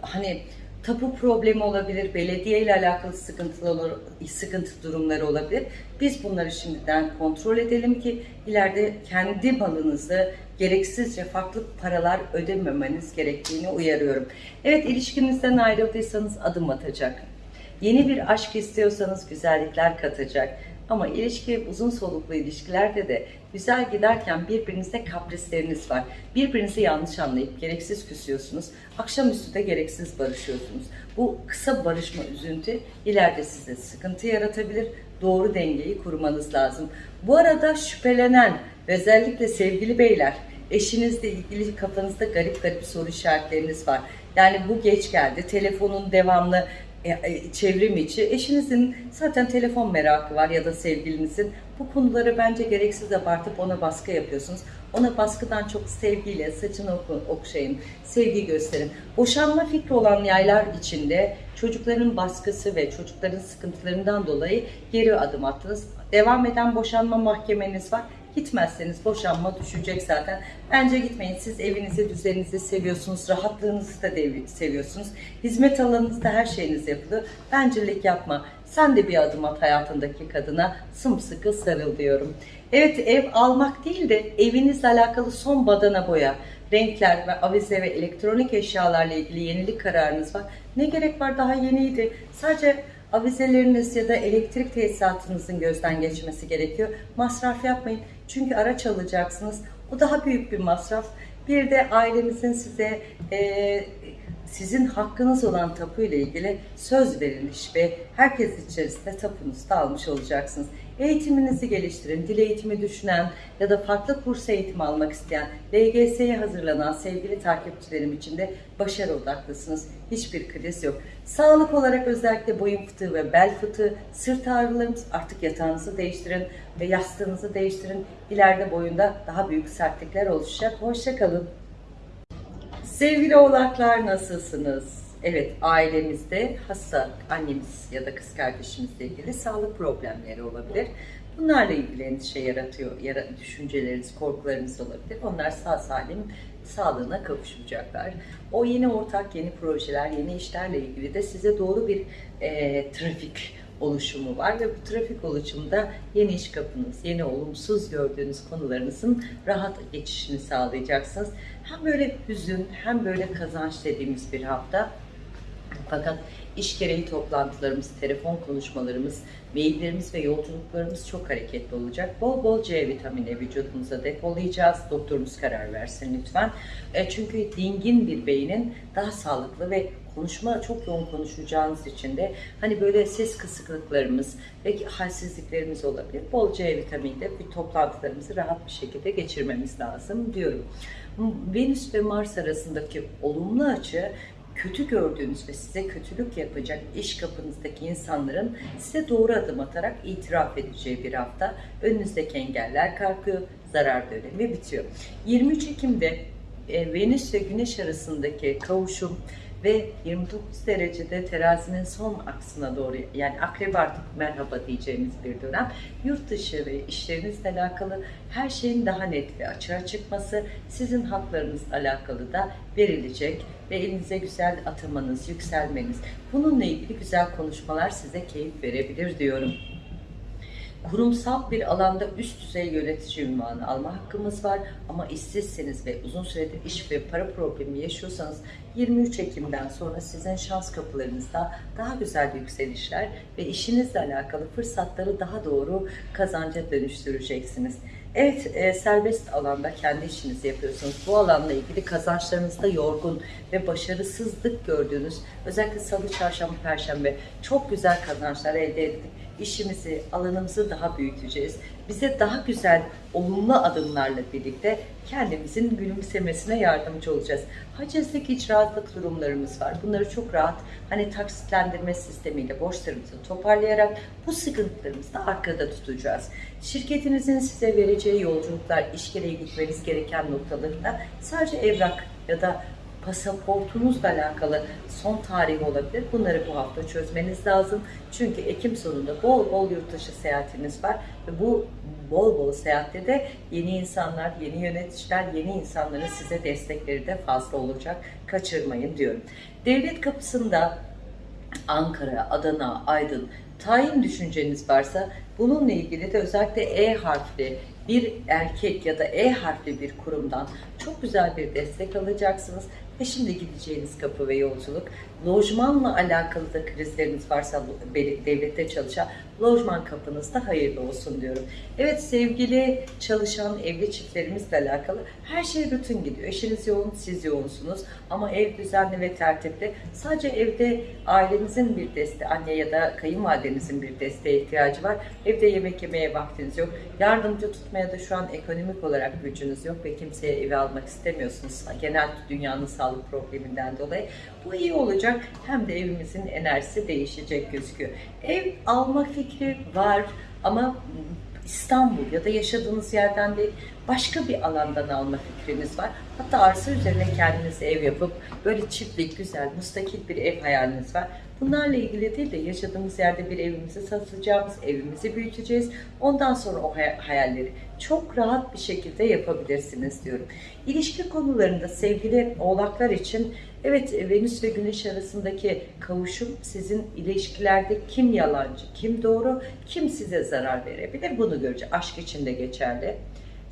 hani tapu problemi olabilir, belediye ile alakalı sıkıntılı olur, sıkıntı durumları olabilir. Biz bunları şimdiden kontrol edelim ki ileride kendi malınızı gereksizce farklı paralar ödememeniz gerektiğini uyarıyorum. Evet ilişkinizden ayrıldıysanız adım atacak. Yeni bir aşk istiyorsanız güzellikler katacak. Ama ilişki uzun soluklu ilişkilerde de güzel giderken birbirinizde kaprisleriniz var. Birbirinizi yanlış anlayıp gereksiz küsüyorsunuz. Akşamüstü de gereksiz barışıyorsunuz. Bu kısa barışma üzüntü ileride size sıkıntı yaratabilir. Doğru dengeyi kurmanız lazım. Bu arada şüphelenen özellikle sevgili beyler eşinizle ilgili kafanızda garip garip soru işaretleriniz var. Yani bu geç geldi. Telefonun devamlı çevrim içi eşinizin zaten telefon merakı var ya da sevgilinizin bu konuları bence gereksiz abartıp ona baskı yapıyorsunuz. Ona baskıdan çok sevgiyle saçını okşayın, sevgi gösterin. Boşanma fikri olan yaylar içinde çocukların baskısı ve çocukların sıkıntılarından dolayı geri adım attınız. Devam eden boşanma mahkemeniz var. Gitmezseniz boşanma düşecek zaten. Bence gitmeyin. Siz evinizi, düzeninizi seviyorsunuz. Rahatlığınızı da seviyorsunuz. Hizmet alanınızda her şeyiniz yapılıyor. Bencillik yapma. Sen de bir adım at hayatındaki kadına. Sımsıkı sarıl diyorum. Evet ev almak değil de evinizle alakalı son badana boya renkler ve avize ve elektronik eşyalarla ilgili yenilik kararınız var. Ne gerek var daha yeniydi. Sadece avizeleriniz ya da elektrik tesisatınızın gözden geçmesi gerekiyor. Masraf yapmayın. Çünkü araç alacaksınız. O daha büyük bir masraf. Bir de ailenizin size e, sizin hakkınız olan tapu ile ilgili söz verilmiş ve herkes içerisinde tapunuzu da almış olacaksınız. Eğitiminizi geliştirin. Dil eğitimi düşünen ya da farklı kurs eğitimi almak isteyen, LGS'ye hazırlanan sevgili takipçilerim için de başarı odaklısınız. Hiçbir kriz yok. Sağlık olarak özellikle boyun fıtığı ve bel fıtığı, sırt ağrılarımız artık yatağınızı değiştirin ve yastığınızı değiştirin. İleride boyunda daha büyük sertlikler oluşacak. Hoşçakalın. Sevgili oğlaklar nasılsınız? Evet ailemizde hasta annemiz ya da kız kardeşimizle ilgili sağlık problemleri olabilir. Bunlarla ilgili endişe yaratıyor, yara, düşünceleriniz, korkularınız olabilir. Onlar sağ salim sağlığına kavuşacaklar. O yeni ortak, yeni projeler, yeni işlerle ilgili de size doğru bir e, trafik oluşumu var ve bu trafik oluşumunda yeni iş kapınız, yeni olumsuz gördüğünüz konularınızın rahat geçişini sağlayacaksınız. Hem böyle hüzün hem böyle kazanç dediğimiz bir hafta Fakat iş gereği toplantılarımız, telefon konuşmalarımız, maillerimiz ve yolculuklarımız çok hareketli olacak. Bol bol C vitamini vücudumuza depolayacağız. Doktorumuz karar versin lütfen. E, çünkü dingin bir beynin daha sağlıklı ve konuşma çok yoğun konuşacağınız için de hani böyle ses kısıklıklarımız ve halsizliklerimiz olabilir. Bol C vitaminiyle bir toplantılarımızı rahat bir şekilde geçirmemiz lazım diyorum. Venüs ve Mars arasındaki olumlu açı kötü gördüğünüz ve size kötülük yapacak iş kapınızdaki insanların size doğru adım atarak itiraf edeceği bir hafta. Önünüzdeki engeller kalkıyor, zarar dönemi bitiyor. 23 Ekim'de e, Venüs ve Güneş arasındaki kavuşum ve 29 derecede terazinin son aksına doğru yani akrep artık merhaba diyeceğimiz bir dönem. Yurt dışı ve işlerinizle alakalı her şeyin daha net ve açığa çıkması sizin haklarınızla alakalı da verilecek ve elinize güzel atamanız, yükselmeniz. Bununla ilgili güzel konuşmalar size keyif verebilir diyorum kurumsal bir alanda üst düzey yönetici ünvanı alma hakkımız var. Ama işsizseniz ve uzun süredir iş ve para problemi yaşıyorsanız 23 Ekim'den sonra sizin şans kapılarınızda daha güzel yükselişler ve işinizle alakalı fırsatları daha doğru kazanca dönüştüreceksiniz. Evet, e, serbest alanda kendi işinizi yapıyorsunuz. Bu alanla ilgili kazançlarınızda yorgun ve başarısızlık gördüğünüz, özellikle salı, çarşamba, perşembe çok güzel kazançlar elde ettik işimizi, alanımızı daha büyüteceğiz. Bize daha güzel, olumlu adımlarla birlikte kendimizin gülümsemesine yardımcı olacağız. Hacizlik, icraatlık durumlarımız var. Bunları çok rahat hani taksitlendirme sistemiyle borçlarımızı toparlayarak bu sıkıntılarımızı da arkada tutacağız. Şirketinizin size vereceği yolculuklar, iş gereği gitmeniz gereken noktalarında sadece evrak ya da pasaportunuzla alakalı son tarih olabilir. Bunları bu hafta çözmeniz lazım. Çünkü Ekim sonunda bol bol yurt dışı seyahatiniz var ve bu bol bol seyahatte de yeni insanlar, yeni yöneticiler, yeni insanların size destekleri de fazla olacak. Kaçırmayın diyorum. Devlet kapısında Ankara, Adana, Aydın tayin düşünceniz varsa bununla ilgili de özellikle E harfli bir erkek ya da E harfli bir kurumdan çok güzel bir destek alacaksınız ve şimdi gideceğiniz kapı ve yolculuk lojmanla alakalı da krizleriniz varsa devlette çalışan lojman kapınızda hayırlı olsun diyorum. Evet sevgili çalışan evli çiftlerimizle alakalı her şey rutin gidiyor. Eşiniz yoğun, siz yoğunsunuz ama ev düzenli ve tertipli. Sadece evde ailenizin bir desteği, anne ya da kayınvalidenizin bir desteğe ihtiyacı var. Evde yemek yemeye vaktiniz yok. Yardımcı tutmaya da şu an ekonomik olarak gücünüz yok ve kimseye eve almak istemiyorsunuz. Genel dünyanın sağlık probleminden dolayı. Bu iyi olacak. Hem de evimizin enerjisi değişecek gözüküyor. Ev alma fikri var ama İstanbul ya da yaşadığınız yerden değil başka bir alandan alma fikriniz var. Hatta arsa üzerine kendiniz ev yapıp böyle çiftlik, güzel, müstakil bir ev hayaliniz var. Bunlarla ilgili değil de yaşadığımız yerde bir evimizi satacağımız, evimizi büyüteceğiz. Ondan sonra o hayalleri çok rahat bir şekilde yapabilirsiniz diyorum. İlişki konularında sevgili oğlaklar için evet Venüs ve Güneş arasındaki kavuşum sizin ilişkilerde kim yalancı, kim doğru, kim size zarar verebilir bunu göreceğiz. Aşk için de geçerli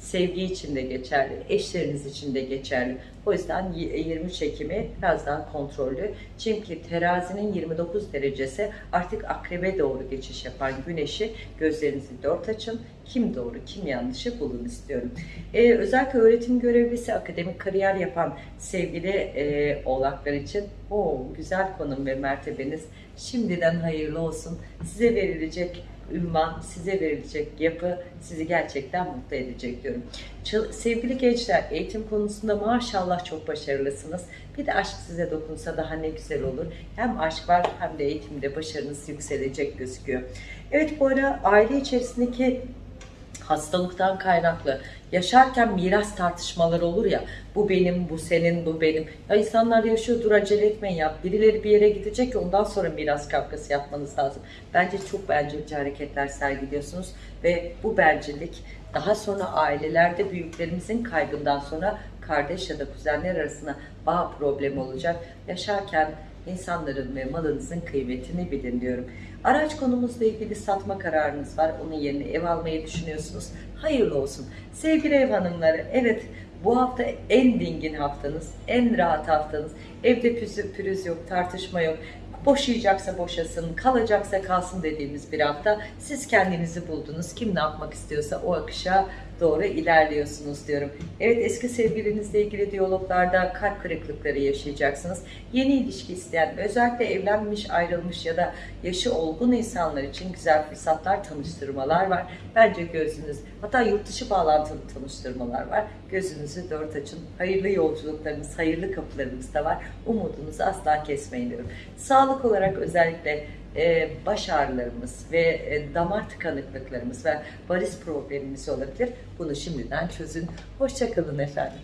sevgi için de geçerli, eşleriniz için de geçerli. O yüzden 23 Ekim'i biraz daha kontrollü. Çünkü terazinin 29 derecesi artık akrebe doğru geçiş yapan güneşi gözlerinizi dört açın. Kim doğru, kim yanlışı bulun istiyorum. Ee, özellikle öğretim görevlisi, akademik kariyer yapan sevgili e, oğlaklar için o güzel konum ve mertebeniz şimdiden hayırlı olsun. Size verilecek ünvan, size verilecek yapı sizi gerçekten mutlu edecek diyorum. Sevgili gençler, eğitim konusunda maşallah çok başarılısınız. Bir de aşk size dokunsa daha ne güzel olur. Hem aşk var hem de eğitimde başarınız yükselecek gözüküyor. Evet bu ara aile içerisindeki hastalıktan kaynaklı. Yaşarken miras tartışmaları olur ya bu benim bu senin bu benim. Ya insanlar yaşıyor dur acele etmeyin ya. Birileri bir yere gidecek ondan sonra miras kavgası yapmanız lazım. Bence çok bencilce hareketler sergiliyorsunuz ve bu bencillik daha sonra ailelerde büyüklerimizin kaybından sonra kardeş ya da kuzenler arasında bağ problemi olacak. Yaşarken insanların ve malınızın kıymetini bilin diyorum. Araç konumuzla ilgili satma kararınız var. Onun yerine ev almayı düşünüyorsunuz. Hayırlı olsun. Sevgili ev hanımları, evet bu hafta en dingin haftanız, en rahat haftanız. Evde püzü, pürüz yok, tartışma yok. Boşayacaksa boşasın, kalacaksa kalsın dediğimiz bir hafta. Siz kendinizi buldunuz. Kim ne yapmak istiyorsa o akışa doğru ilerliyorsunuz diyorum. Evet eski sevgilinizle ilgili diyaloglarda kalp kırıklıkları yaşayacaksınız. Yeni ilişki isteyen, özellikle evlenmiş, ayrılmış ya da yaşı olgun insanlar için güzel fırsatlar, tanıştırmalar var. Bence gözünüz, hatta yurt dışı bağlantılı tanıştırmalar var. Gözünüzü dört açın. Hayırlı yolculuklarınız, hayırlı kapılarınız da var. Umudunuzu asla kesmeyin diyorum. Sağlık olarak özellikle e, baş ağrılarımız ve e, damar tıkanıklıklarımız ve varis problemimiz olabilir. Bunu şimdiden çözün. Hoşçakalın efendim.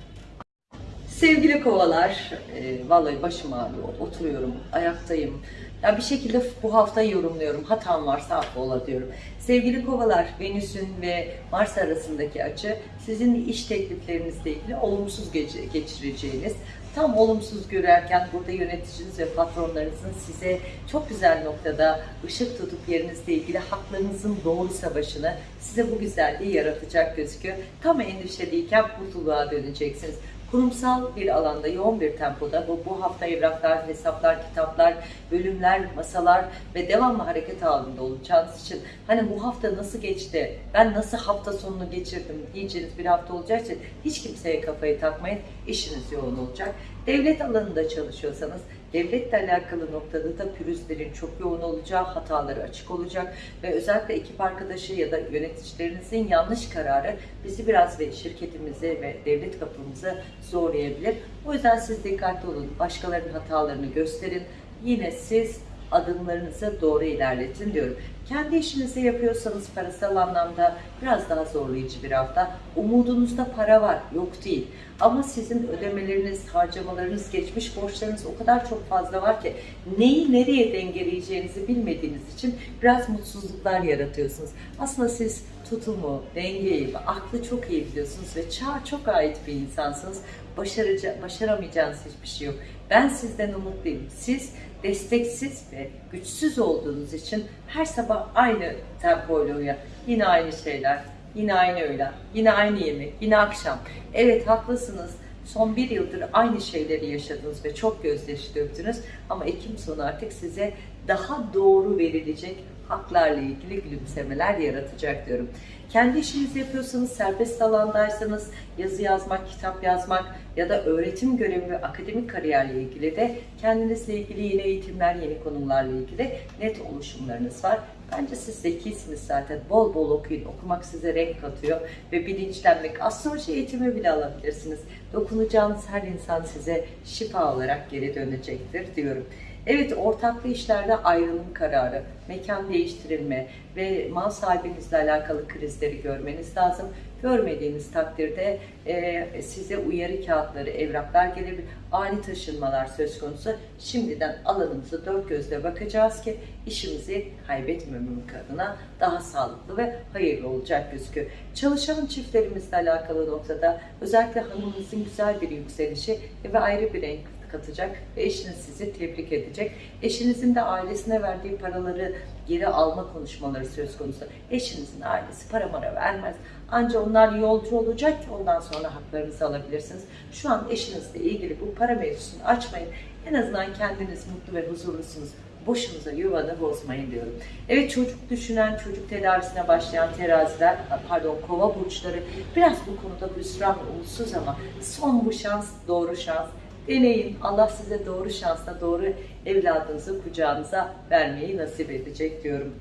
Sevgili kovalar, e, vallahi başım ağrıyor, oturuyorum, ayaktayım. Ya bir şekilde bu haftayı yorumluyorum. Hatam varsa affola diyorum. Sevgili kovalar, Venüs'ün ve Mars arasındaki açı sizin iş tekliflerinizle ilgili olumsuz geç- geçireceğiniz, tam olumsuz görerken burada yöneticiniz ve patronlarınızın size çok güzel noktada ışık tutup yerinizle ilgili haklarınızın doğru savaşını size bu güzelliği yaratacak gözüküyor. Tam endişeliyken mutluluğa döneceksiniz kurumsal bir alanda yoğun bir tempoda bu, bu hafta evraklar, hesaplar, kitaplar, bölümler, masalar ve devamlı hareket halinde olacağınız için hani bu hafta nasıl geçti, ben nasıl hafta sonunu geçirdim diyeceğiniz bir hafta olacağı için hiç kimseye kafayı takmayın, işiniz yoğun olacak. Devlet alanında çalışıyorsanız devletle alakalı noktada da pürüzlerin çok yoğun olacağı, hataları açık olacak ve özellikle ekip arkadaşı ya da yöneticilerinizin yanlış kararı bizi biraz ve şirketimizi ve devlet kapımızı zorlayabilir. O yüzden siz dikkatli olun. Başkalarının hatalarını gösterin. Yine siz adımlarınızı doğru ilerletin diyorum. Kendi işinizi yapıyorsanız parasal anlamda biraz daha zorlayıcı bir hafta. Umudunuzda para var, yok değil. Ama sizin ödemeleriniz, harcamalarınız, geçmiş borçlarınız o kadar çok fazla var ki neyi nereye dengeleyeceğinizi bilmediğiniz için biraz mutsuzluklar yaratıyorsunuz. Aslında siz tutumu, dengeyi aklı çok iyi biliyorsunuz ve çağa çok ait bir insansınız. Başarıca, başaramayacağınız hiçbir şey yok. Ben sizden umutluyum. Siz desteksiz ve güçsüz olduğunuz için her sabah aynı tempoyla uyan. Yine aynı şeyler, yine aynı öğlen, yine aynı yemek, yine akşam. Evet haklısınız. Son bir yıldır aynı şeyleri yaşadınız ve çok gözyaşı döktünüz. Ama Ekim sonu artık size daha doğru verilecek haklarla ilgili gülümsemeler yaratacak diyorum. Kendi işinizi yapıyorsanız, serbest alandaysanız, yazı yazmak, kitap yazmak ya da öğretim görevi ve akademik kariyerle ilgili de kendinizle ilgili yeni eğitimler, yeni konularla ilgili net oluşumlarınız var. Bence siz zekisiniz zaten. Bol bol okuyun. Okumak size renk katıyor ve bilinçlenmek. Astroloji eğitimi bile alabilirsiniz. Dokunacağınız her insan size şifa olarak geri dönecektir diyorum. Evet ortaklı işlerde ayrılım kararı, mekan değiştirilme ve mal sahibinizle alakalı krizleri görmeniz lazım. Görmediğiniz takdirde e, size uyarı kağıtları, evraklar gelebilir. Ani taşınmalar söz konusu. Şimdiden alanımızı dört gözle bakacağız ki işimizi kaybetmemek adına daha sağlıklı ve hayırlı olacak gözüküyor. Çalışan çiftlerimizle alakalı noktada özellikle hanımınızın güzel bir yükselişi ve ayrı bir renk katacak ve eşiniz sizi tebrik edecek. Eşinizin de ailesine verdiği paraları geri alma konuşmaları söz konusu. Eşinizin ailesi para mara vermez. Ancak onlar yolcu olacak ki ondan sonra haklarınızı alabilirsiniz. Şu an eşinizle ilgili bu para mevzusunu açmayın. En azından kendiniz mutlu ve huzurlusunuz. Boşunuza yuvanı bozmayın diyorum. Evet çocuk düşünen, çocuk tedavisine başlayan teraziler, pardon kova burçları biraz bu konuda hüsran ve umutsuz ama son bu şans, doğru şans. Deneyin. Allah size doğru şansla doğru evladınızı kucağınıza vermeyi nasip edecek diyorum.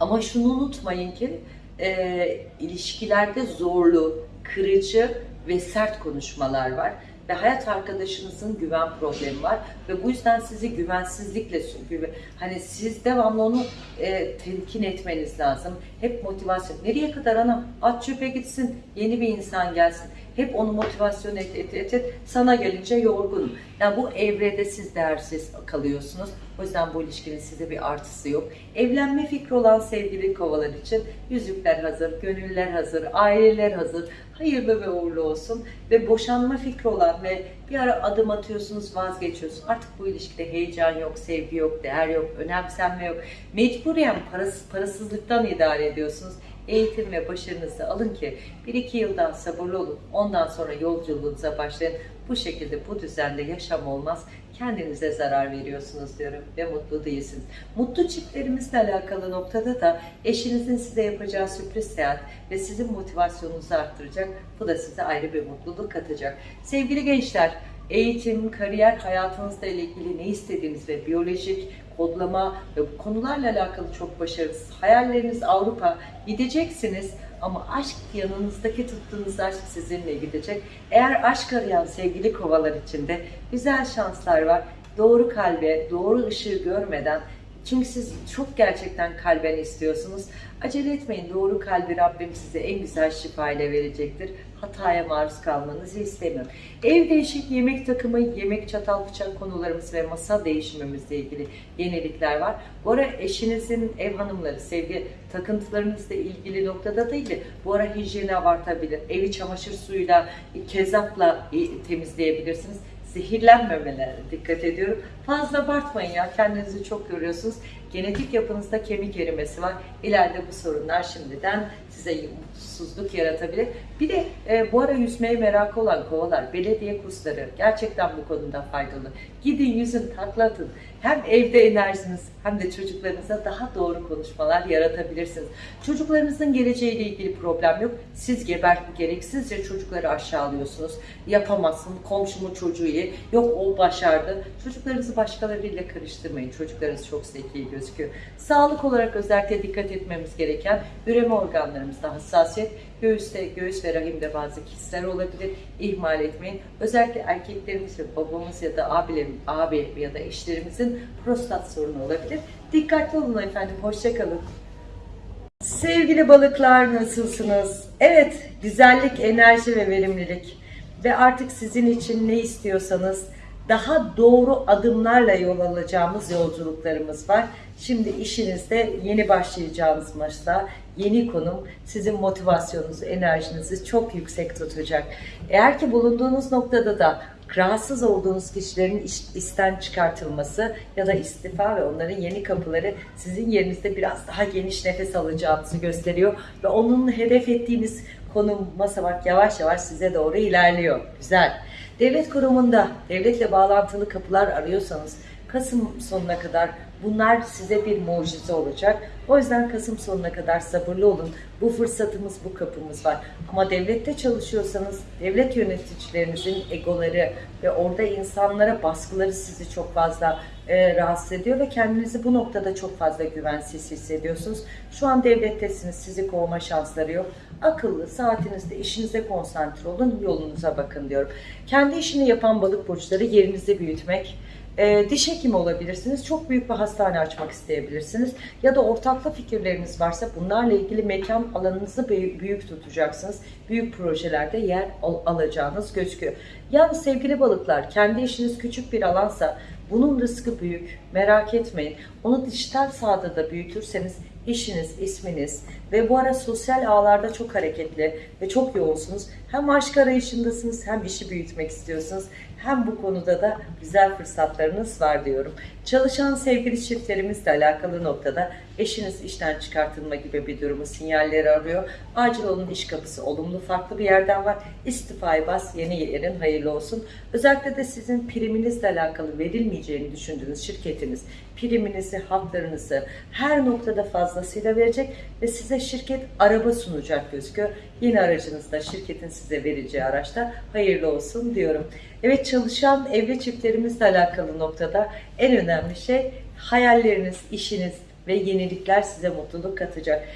Ama şunu unutmayın ki e, ilişkilerde zorlu, kırıcı ve sert konuşmalar var. Ve hayat arkadaşınızın güven problemi var. Ve bu yüzden sizi güvensizlikle güven, hani siz devamlı onu e, telkin etmeniz lazım. Hep motivasyon. Nereye kadar ana? At çöpe gitsin, yeni bir insan gelsin. Hep onu motivasyon et, et, et, et. Sana gelince yorgunum. Yani bu evrede siz değersiz kalıyorsunuz. O yüzden bu ilişkinin size bir artısı yok. Evlenme fikri olan sevgili kovalar için yüzükler hazır, gönüller hazır, aileler hazır. Hayırlı ve uğurlu olsun. Ve boşanma fikri olan ve bir ara adım atıyorsunuz, vazgeçiyorsunuz. Artık bu ilişkide heyecan yok, sevgi yok, değer yok, önemsenme yok. Mecburen parası, parasızlıktan idare ediyorsunuz. Eğitim ve başarınızı alın ki 1-2 yıldan sabırlı olun. Ondan sonra yolculuğunuza başlayın. Bu şekilde bu düzende yaşam olmaz. Kendinize zarar veriyorsunuz diyorum ve mutlu değilsiniz. Mutlu çiftlerimizle alakalı noktada da eşinizin size yapacağı sürpriz seyahat ve sizin motivasyonunuzu arttıracak. Bu da size ayrı bir mutluluk katacak. Sevgili gençler, eğitim, kariyer hayatınızla ilgili ne istediğiniz ve biyolojik kodlama ve bu konularla alakalı çok başarısız. Hayalleriniz Avrupa gideceksiniz ama aşk yanınızdaki tuttuğunuz aşk sizinle gidecek. Eğer aşk arayan sevgili kovalar içinde güzel şanslar var. Doğru kalbe, doğru ışığı görmeden çünkü siz çok gerçekten kalben istiyorsunuz. Acele etmeyin. Doğru kalbi Rabbim size en güzel şifa ile verecektir. Hataya maruz kalmanızı istemiyorum. Ev değişik, yemek takımı, yemek çatal bıçak konularımız ve masa değişimimizle ilgili yenilikler var. Bu ara eşinizin ev hanımları, sevgi takıntılarınızla ilgili noktada değil de bu ara hijyeni abartabilir. Evi çamaşır suyuyla, kezapla temizleyebilirsiniz zehirlenmemelerine dikkat ediyorum. Fazla abartmayın ya kendinizi çok görüyorsunuz. Genetik yapınızda kemik erimesi var. İleride bu sorunlar şimdiden size mutsuzluk yaratabilir. Bir de e, bu ara yüzmeye merakı olan kovalar, belediye kursları gerçekten bu konuda faydalı. Gidin yüzün, takla atın. Hem evde enerjiniz hem de çocuklarınıza daha doğru konuşmalar yaratabilirsiniz. Çocuklarınızın geleceğiyle ilgili problem yok. Siz geber gereksizce çocukları aşağılıyorsunuz. Yapamazsın, komşumun çocuğu iyi, yok o başardı. Çocuklarınızı başkalarıyla karıştırmayın. Çocuklarınız çok zeki gözüküyor. Sağlık olarak özellikle dikkat etmemiz gereken üreme organlarımızda hassasiyet, göğüste, göğüs ve rahimde bazı kistler olabilir. İhmal etmeyin. Özellikle erkeklerimiz ve babamız ya da abilerim, abi ya da eşlerimizin prostat sorunu olabilir. Dikkatli olun efendim. Hoşçakalın. Sevgili balıklar nasılsınız? Evet, güzellik, enerji ve verimlilik ve artık sizin için ne istiyorsanız daha doğru adımlarla yol alacağımız yolculuklarımız var. Şimdi işinizde yeni başlayacağınız maçta yeni konum sizin motivasyonunuzu, enerjinizi çok yüksek tutacak. Eğer ki bulunduğunuz noktada da rahatsız olduğunuz kişilerin iş, işten çıkartılması ya da istifa ve onların yeni kapıları sizin yerinizde biraz daha geniş nefes alacağınızı gösteriyor ve onun hedef ettiğiniz konum basamak yavaş yavaş size doğru ilerliyor. Güzel. Devlet kurumunda devletle bağlantılı kapılar arıyorsanız Kasım sonuna kadar bunlar size bir mucize olacak. O yüzden Kasım sonuna kadar sabırlı olun. Bu fırsatımız, bu kapımız var. Ama devlette çalışıyorsanız devlet yöneticilerinizin egoları ve orada insanlara baskıları sizi çok fazla e, rahatsız ediyor ve kendinizi bu noktada çok fazla güvensiz hissediyorsunuz. Şu an devlettesiniz, sizi kovma şansları yok. Akıllı, saatinizde, işinize konsantre olun, yolunuza bakın diyorum. Kendi işini yapan balık burçları yerinizi büyütmek, e, diş hekimi olabilirsiniz. Çok büyük bir hastane açmak isteyebilirsiniz. Ya da ortaklı fikirleriniz varsa bunlarla ilgili mekan alanınızı büyük tutacaksınız. Büyük projelerde yer al alacağınız gözüküyor. Yalnız sevgili balıklar kendi işiniz küçük bir alansa bunun rızkı büyük. Merak etmeyin. Onu dijital sahada da büyütürseniz işiniz, isminiz ve bu ara sosyal ağlarda çok hareketli ve çok yoğunsunuz. Hem aşk arayışındasınız hem işi büyütmek istiyorsunuz. Hem bu konuda da güzel fırsatlarınız var diyorum. Çalışan sevgili çiftlerimizle alakalı noktada eşiniz işten çıkartılma gibi bir durumu sinyalleri arıyor. Acil olun iş kapısı olumlu farklı bir yerden var. İstifayı bas yeni yerin hayırlı olsun. Özellikle de sizin priminizle alakalı verilmeyeceğini düşündüğünüz şirketiniz priminizi, haklarınızı her noktada fazlasıyla verecek ve size şirket araba sunacak gözüküyor. Yeni aracınızda şirketin size vereceği araçta hayırlı olsun diyorum. Evet çalışan evli çiftlerimizle alakalı noktada en önemli şey hayalleriniz, işiniz ve yenilikler size mutluluk katacak.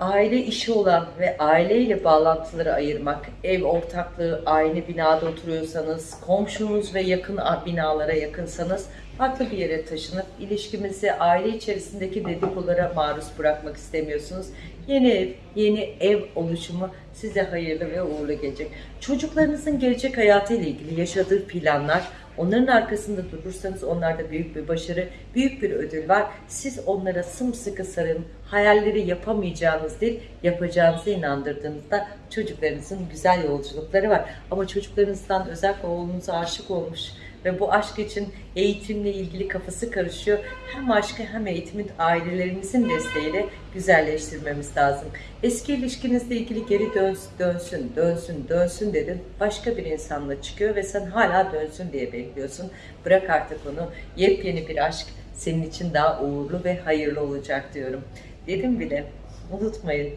Aile işi olan ve aileyle bağlantıları ayırmak, ev ortaklığı, aynı binada oturuyorsanız, komşunuz ve yakın binalara yakınsanız farklı bir yere taşınıp ilişkimizi aile içerisindeki dedikolara maruz bırakmak istemiyorsunuz. Yeni ev, yeni ev oluşumu size hayırlı ve uğurlu gelecek. Çocuklarınızın gelecek hayatı ile ilgili yaşadığı planlar, Onların arkasında durursanız onlarda büyük bir başarı, büyük bir ödül var. Siz onlara sımsıkı sarın. Hayalleri yapamayacağınız değil, yapacağınızı inandırdığınızda çocuklarınızın güzel yolculukları var. Ama çocuklarınızdan özellikle oğlunuza aşık olmuş ve bu aşk için eğitimle ilgili kafası karışıyor. Hem aşkı hem eğitimin ailelerimizin desteğiyle güzelleştirmemiz lazım. Eski ilişkinizle ilgili geri dönsün, dönsün, dönsün, dönsün dedin. Başka bir insanla çıkıyor ve sen hala dönsün diye bekliyorsun. Bırak artık onu. Yepyeni bir aşk senin için daha uğurlu ve hayırlı olacak diyorum. Dedim bile. Unutmayın.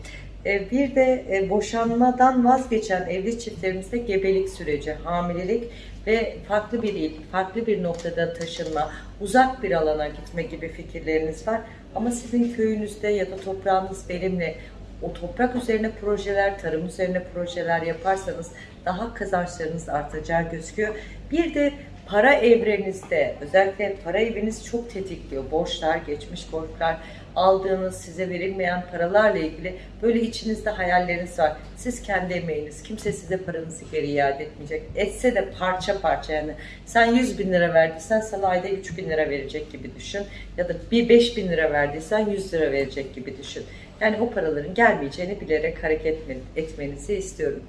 E, Bir de e, boşanmadan vazgeçen evli çiftlerimizde gebelik süreci, hamilelik ve farklı bir il, farklı bir noktada taşınma, uzak bir alana gitme gibi fikirleriniz var. Ama sizin köyünüzde ya da toprağınız verimli, o toprak üzerine projeler, tarım üzerine projeler yaparsanız daha kazançlarınız artacağı gözüküyor. Bir de para evrenizde özellikle para eviniz çok tetikliyor. Borçlar, geçmiş borçlar, aldığınız size verilmeyen paralarla ilgili böyle içinizde hayalleriniz var. Siz kendi emeğiniz, kimse size paranızı geri iade etmeyecek. Etse de parça parça yani. Sen 100 bin lira verdiysen sana ayda 3 bin lira verecek gibi düşün. Ya da bir 5 bin lira verdiysen 100 lira verecek gibi düşün. Yani o paraların gelmeyeceğini bilerek hareket etmenizi istiyorum.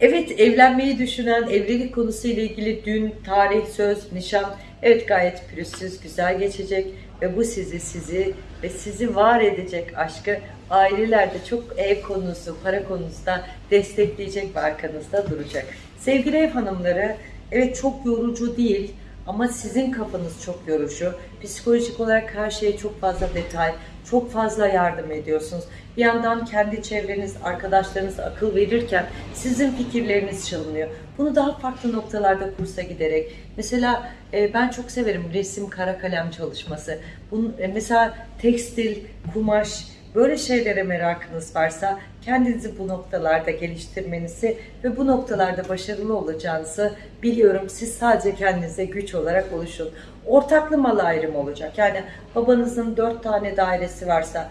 Evet evlenmeyi düşünen evlilik konusuyla ilgili dün, tarih, söz, nişan evet gayet pürüzsüz, güzel geçecek ve bu sizi sizi ve sizi var edecek aşkı ailelerde çok ev konusu, para konusunda destekleyecek ve arkanızda duracak. Sevgili ev hanımları evet çok yorucu değil ama sizin kafanız çok yorucu. Psikolojik olarak her şeye çok fazla detay, çok fazla yardım ediyorsunuz. Bir yandan kendi çevreniz, arkadaşlarınız akıl verirken sizin fikirleriniz çalınıyor. Bunu daha farklı noktalarda kursa giderek. Mesela e, ben çok severim resim, kara kalem çalışması. Bunun, e, mesela tekstil, kumaş, böyle şeylere merakınız varsa kendinizi bu noktalarda geliştirmenizi ve bu noktalarda başarılı olacağınızı biliyorum. Siz sadece kendinize güç olarak oluşun. Ortaklı mal ayrımı olacak. Yani babanızın 4 tane dairesi varsa,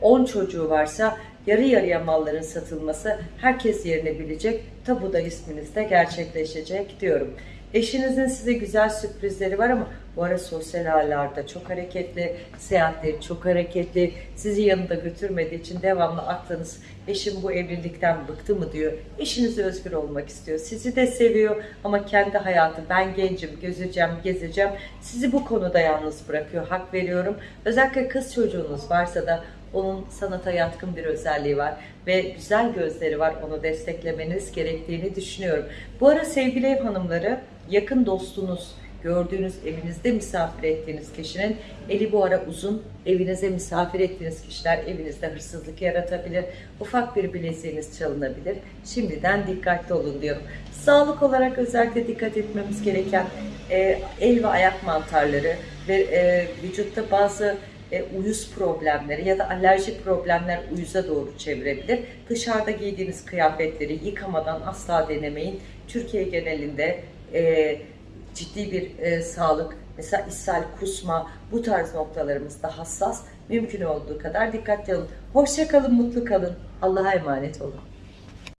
10 çocuğu varsa yarı yarıya malların satılması herkes yerini bilecek. Tabu da isminizde gerçekleşecek diyorum. Eşinizin size güzel sürprizleri var ama bu ara sosyal ağlarda çok hareketli, seyahatleri çok hareketli, sizi yanında götürmediği için devamlı aklınız eşim bu evlilikten bıktı mı diyor. Eşiniz özgür olmak istiyor. Sizi de seviyor ama kendi hayatı ben gencim, gezeceğim, gezeceğim. Sizi bu konuda yalnız bırakıyor. Hak veriyorum. Özellikle kız çocuğunuz varsa da onun sanata yatkın bir özelliği var ve güzel gözleri var. Onu desteklemeniz gerektiğini düşünüyorum. Bu ara sevgili ev hanımları yakın dostunuz, gördüğünüz evinizde misafir ettiğiniz kişinin eli bu ara uzun. Evinize misafir ettiğiniz kişiler evinizde hırsızlık yaratabilir. Ufak bir bileziğiniz çalınabilir. Şimdiden dikkatli olun diyorum. Sağlık olarak özellikle dikkat etmemiz gereken e, el ve ayak mantarları ve e, vücutta bazı e, uyuz problemleri ya da alerji problemler uyuza doğru çevirebilir. Dışarıda giydiğiniz kıyafetleri yıkamadan asla denemeyin. Türkiye genelinde e, ciddi bir e, sağlık, mesela ishal, kusma bu tarz noktalarımızda hassas. Mümkün olduğu kadar dikkatli olun. Hoşça kalın, mutlu kalın. Allah'a emanet olun.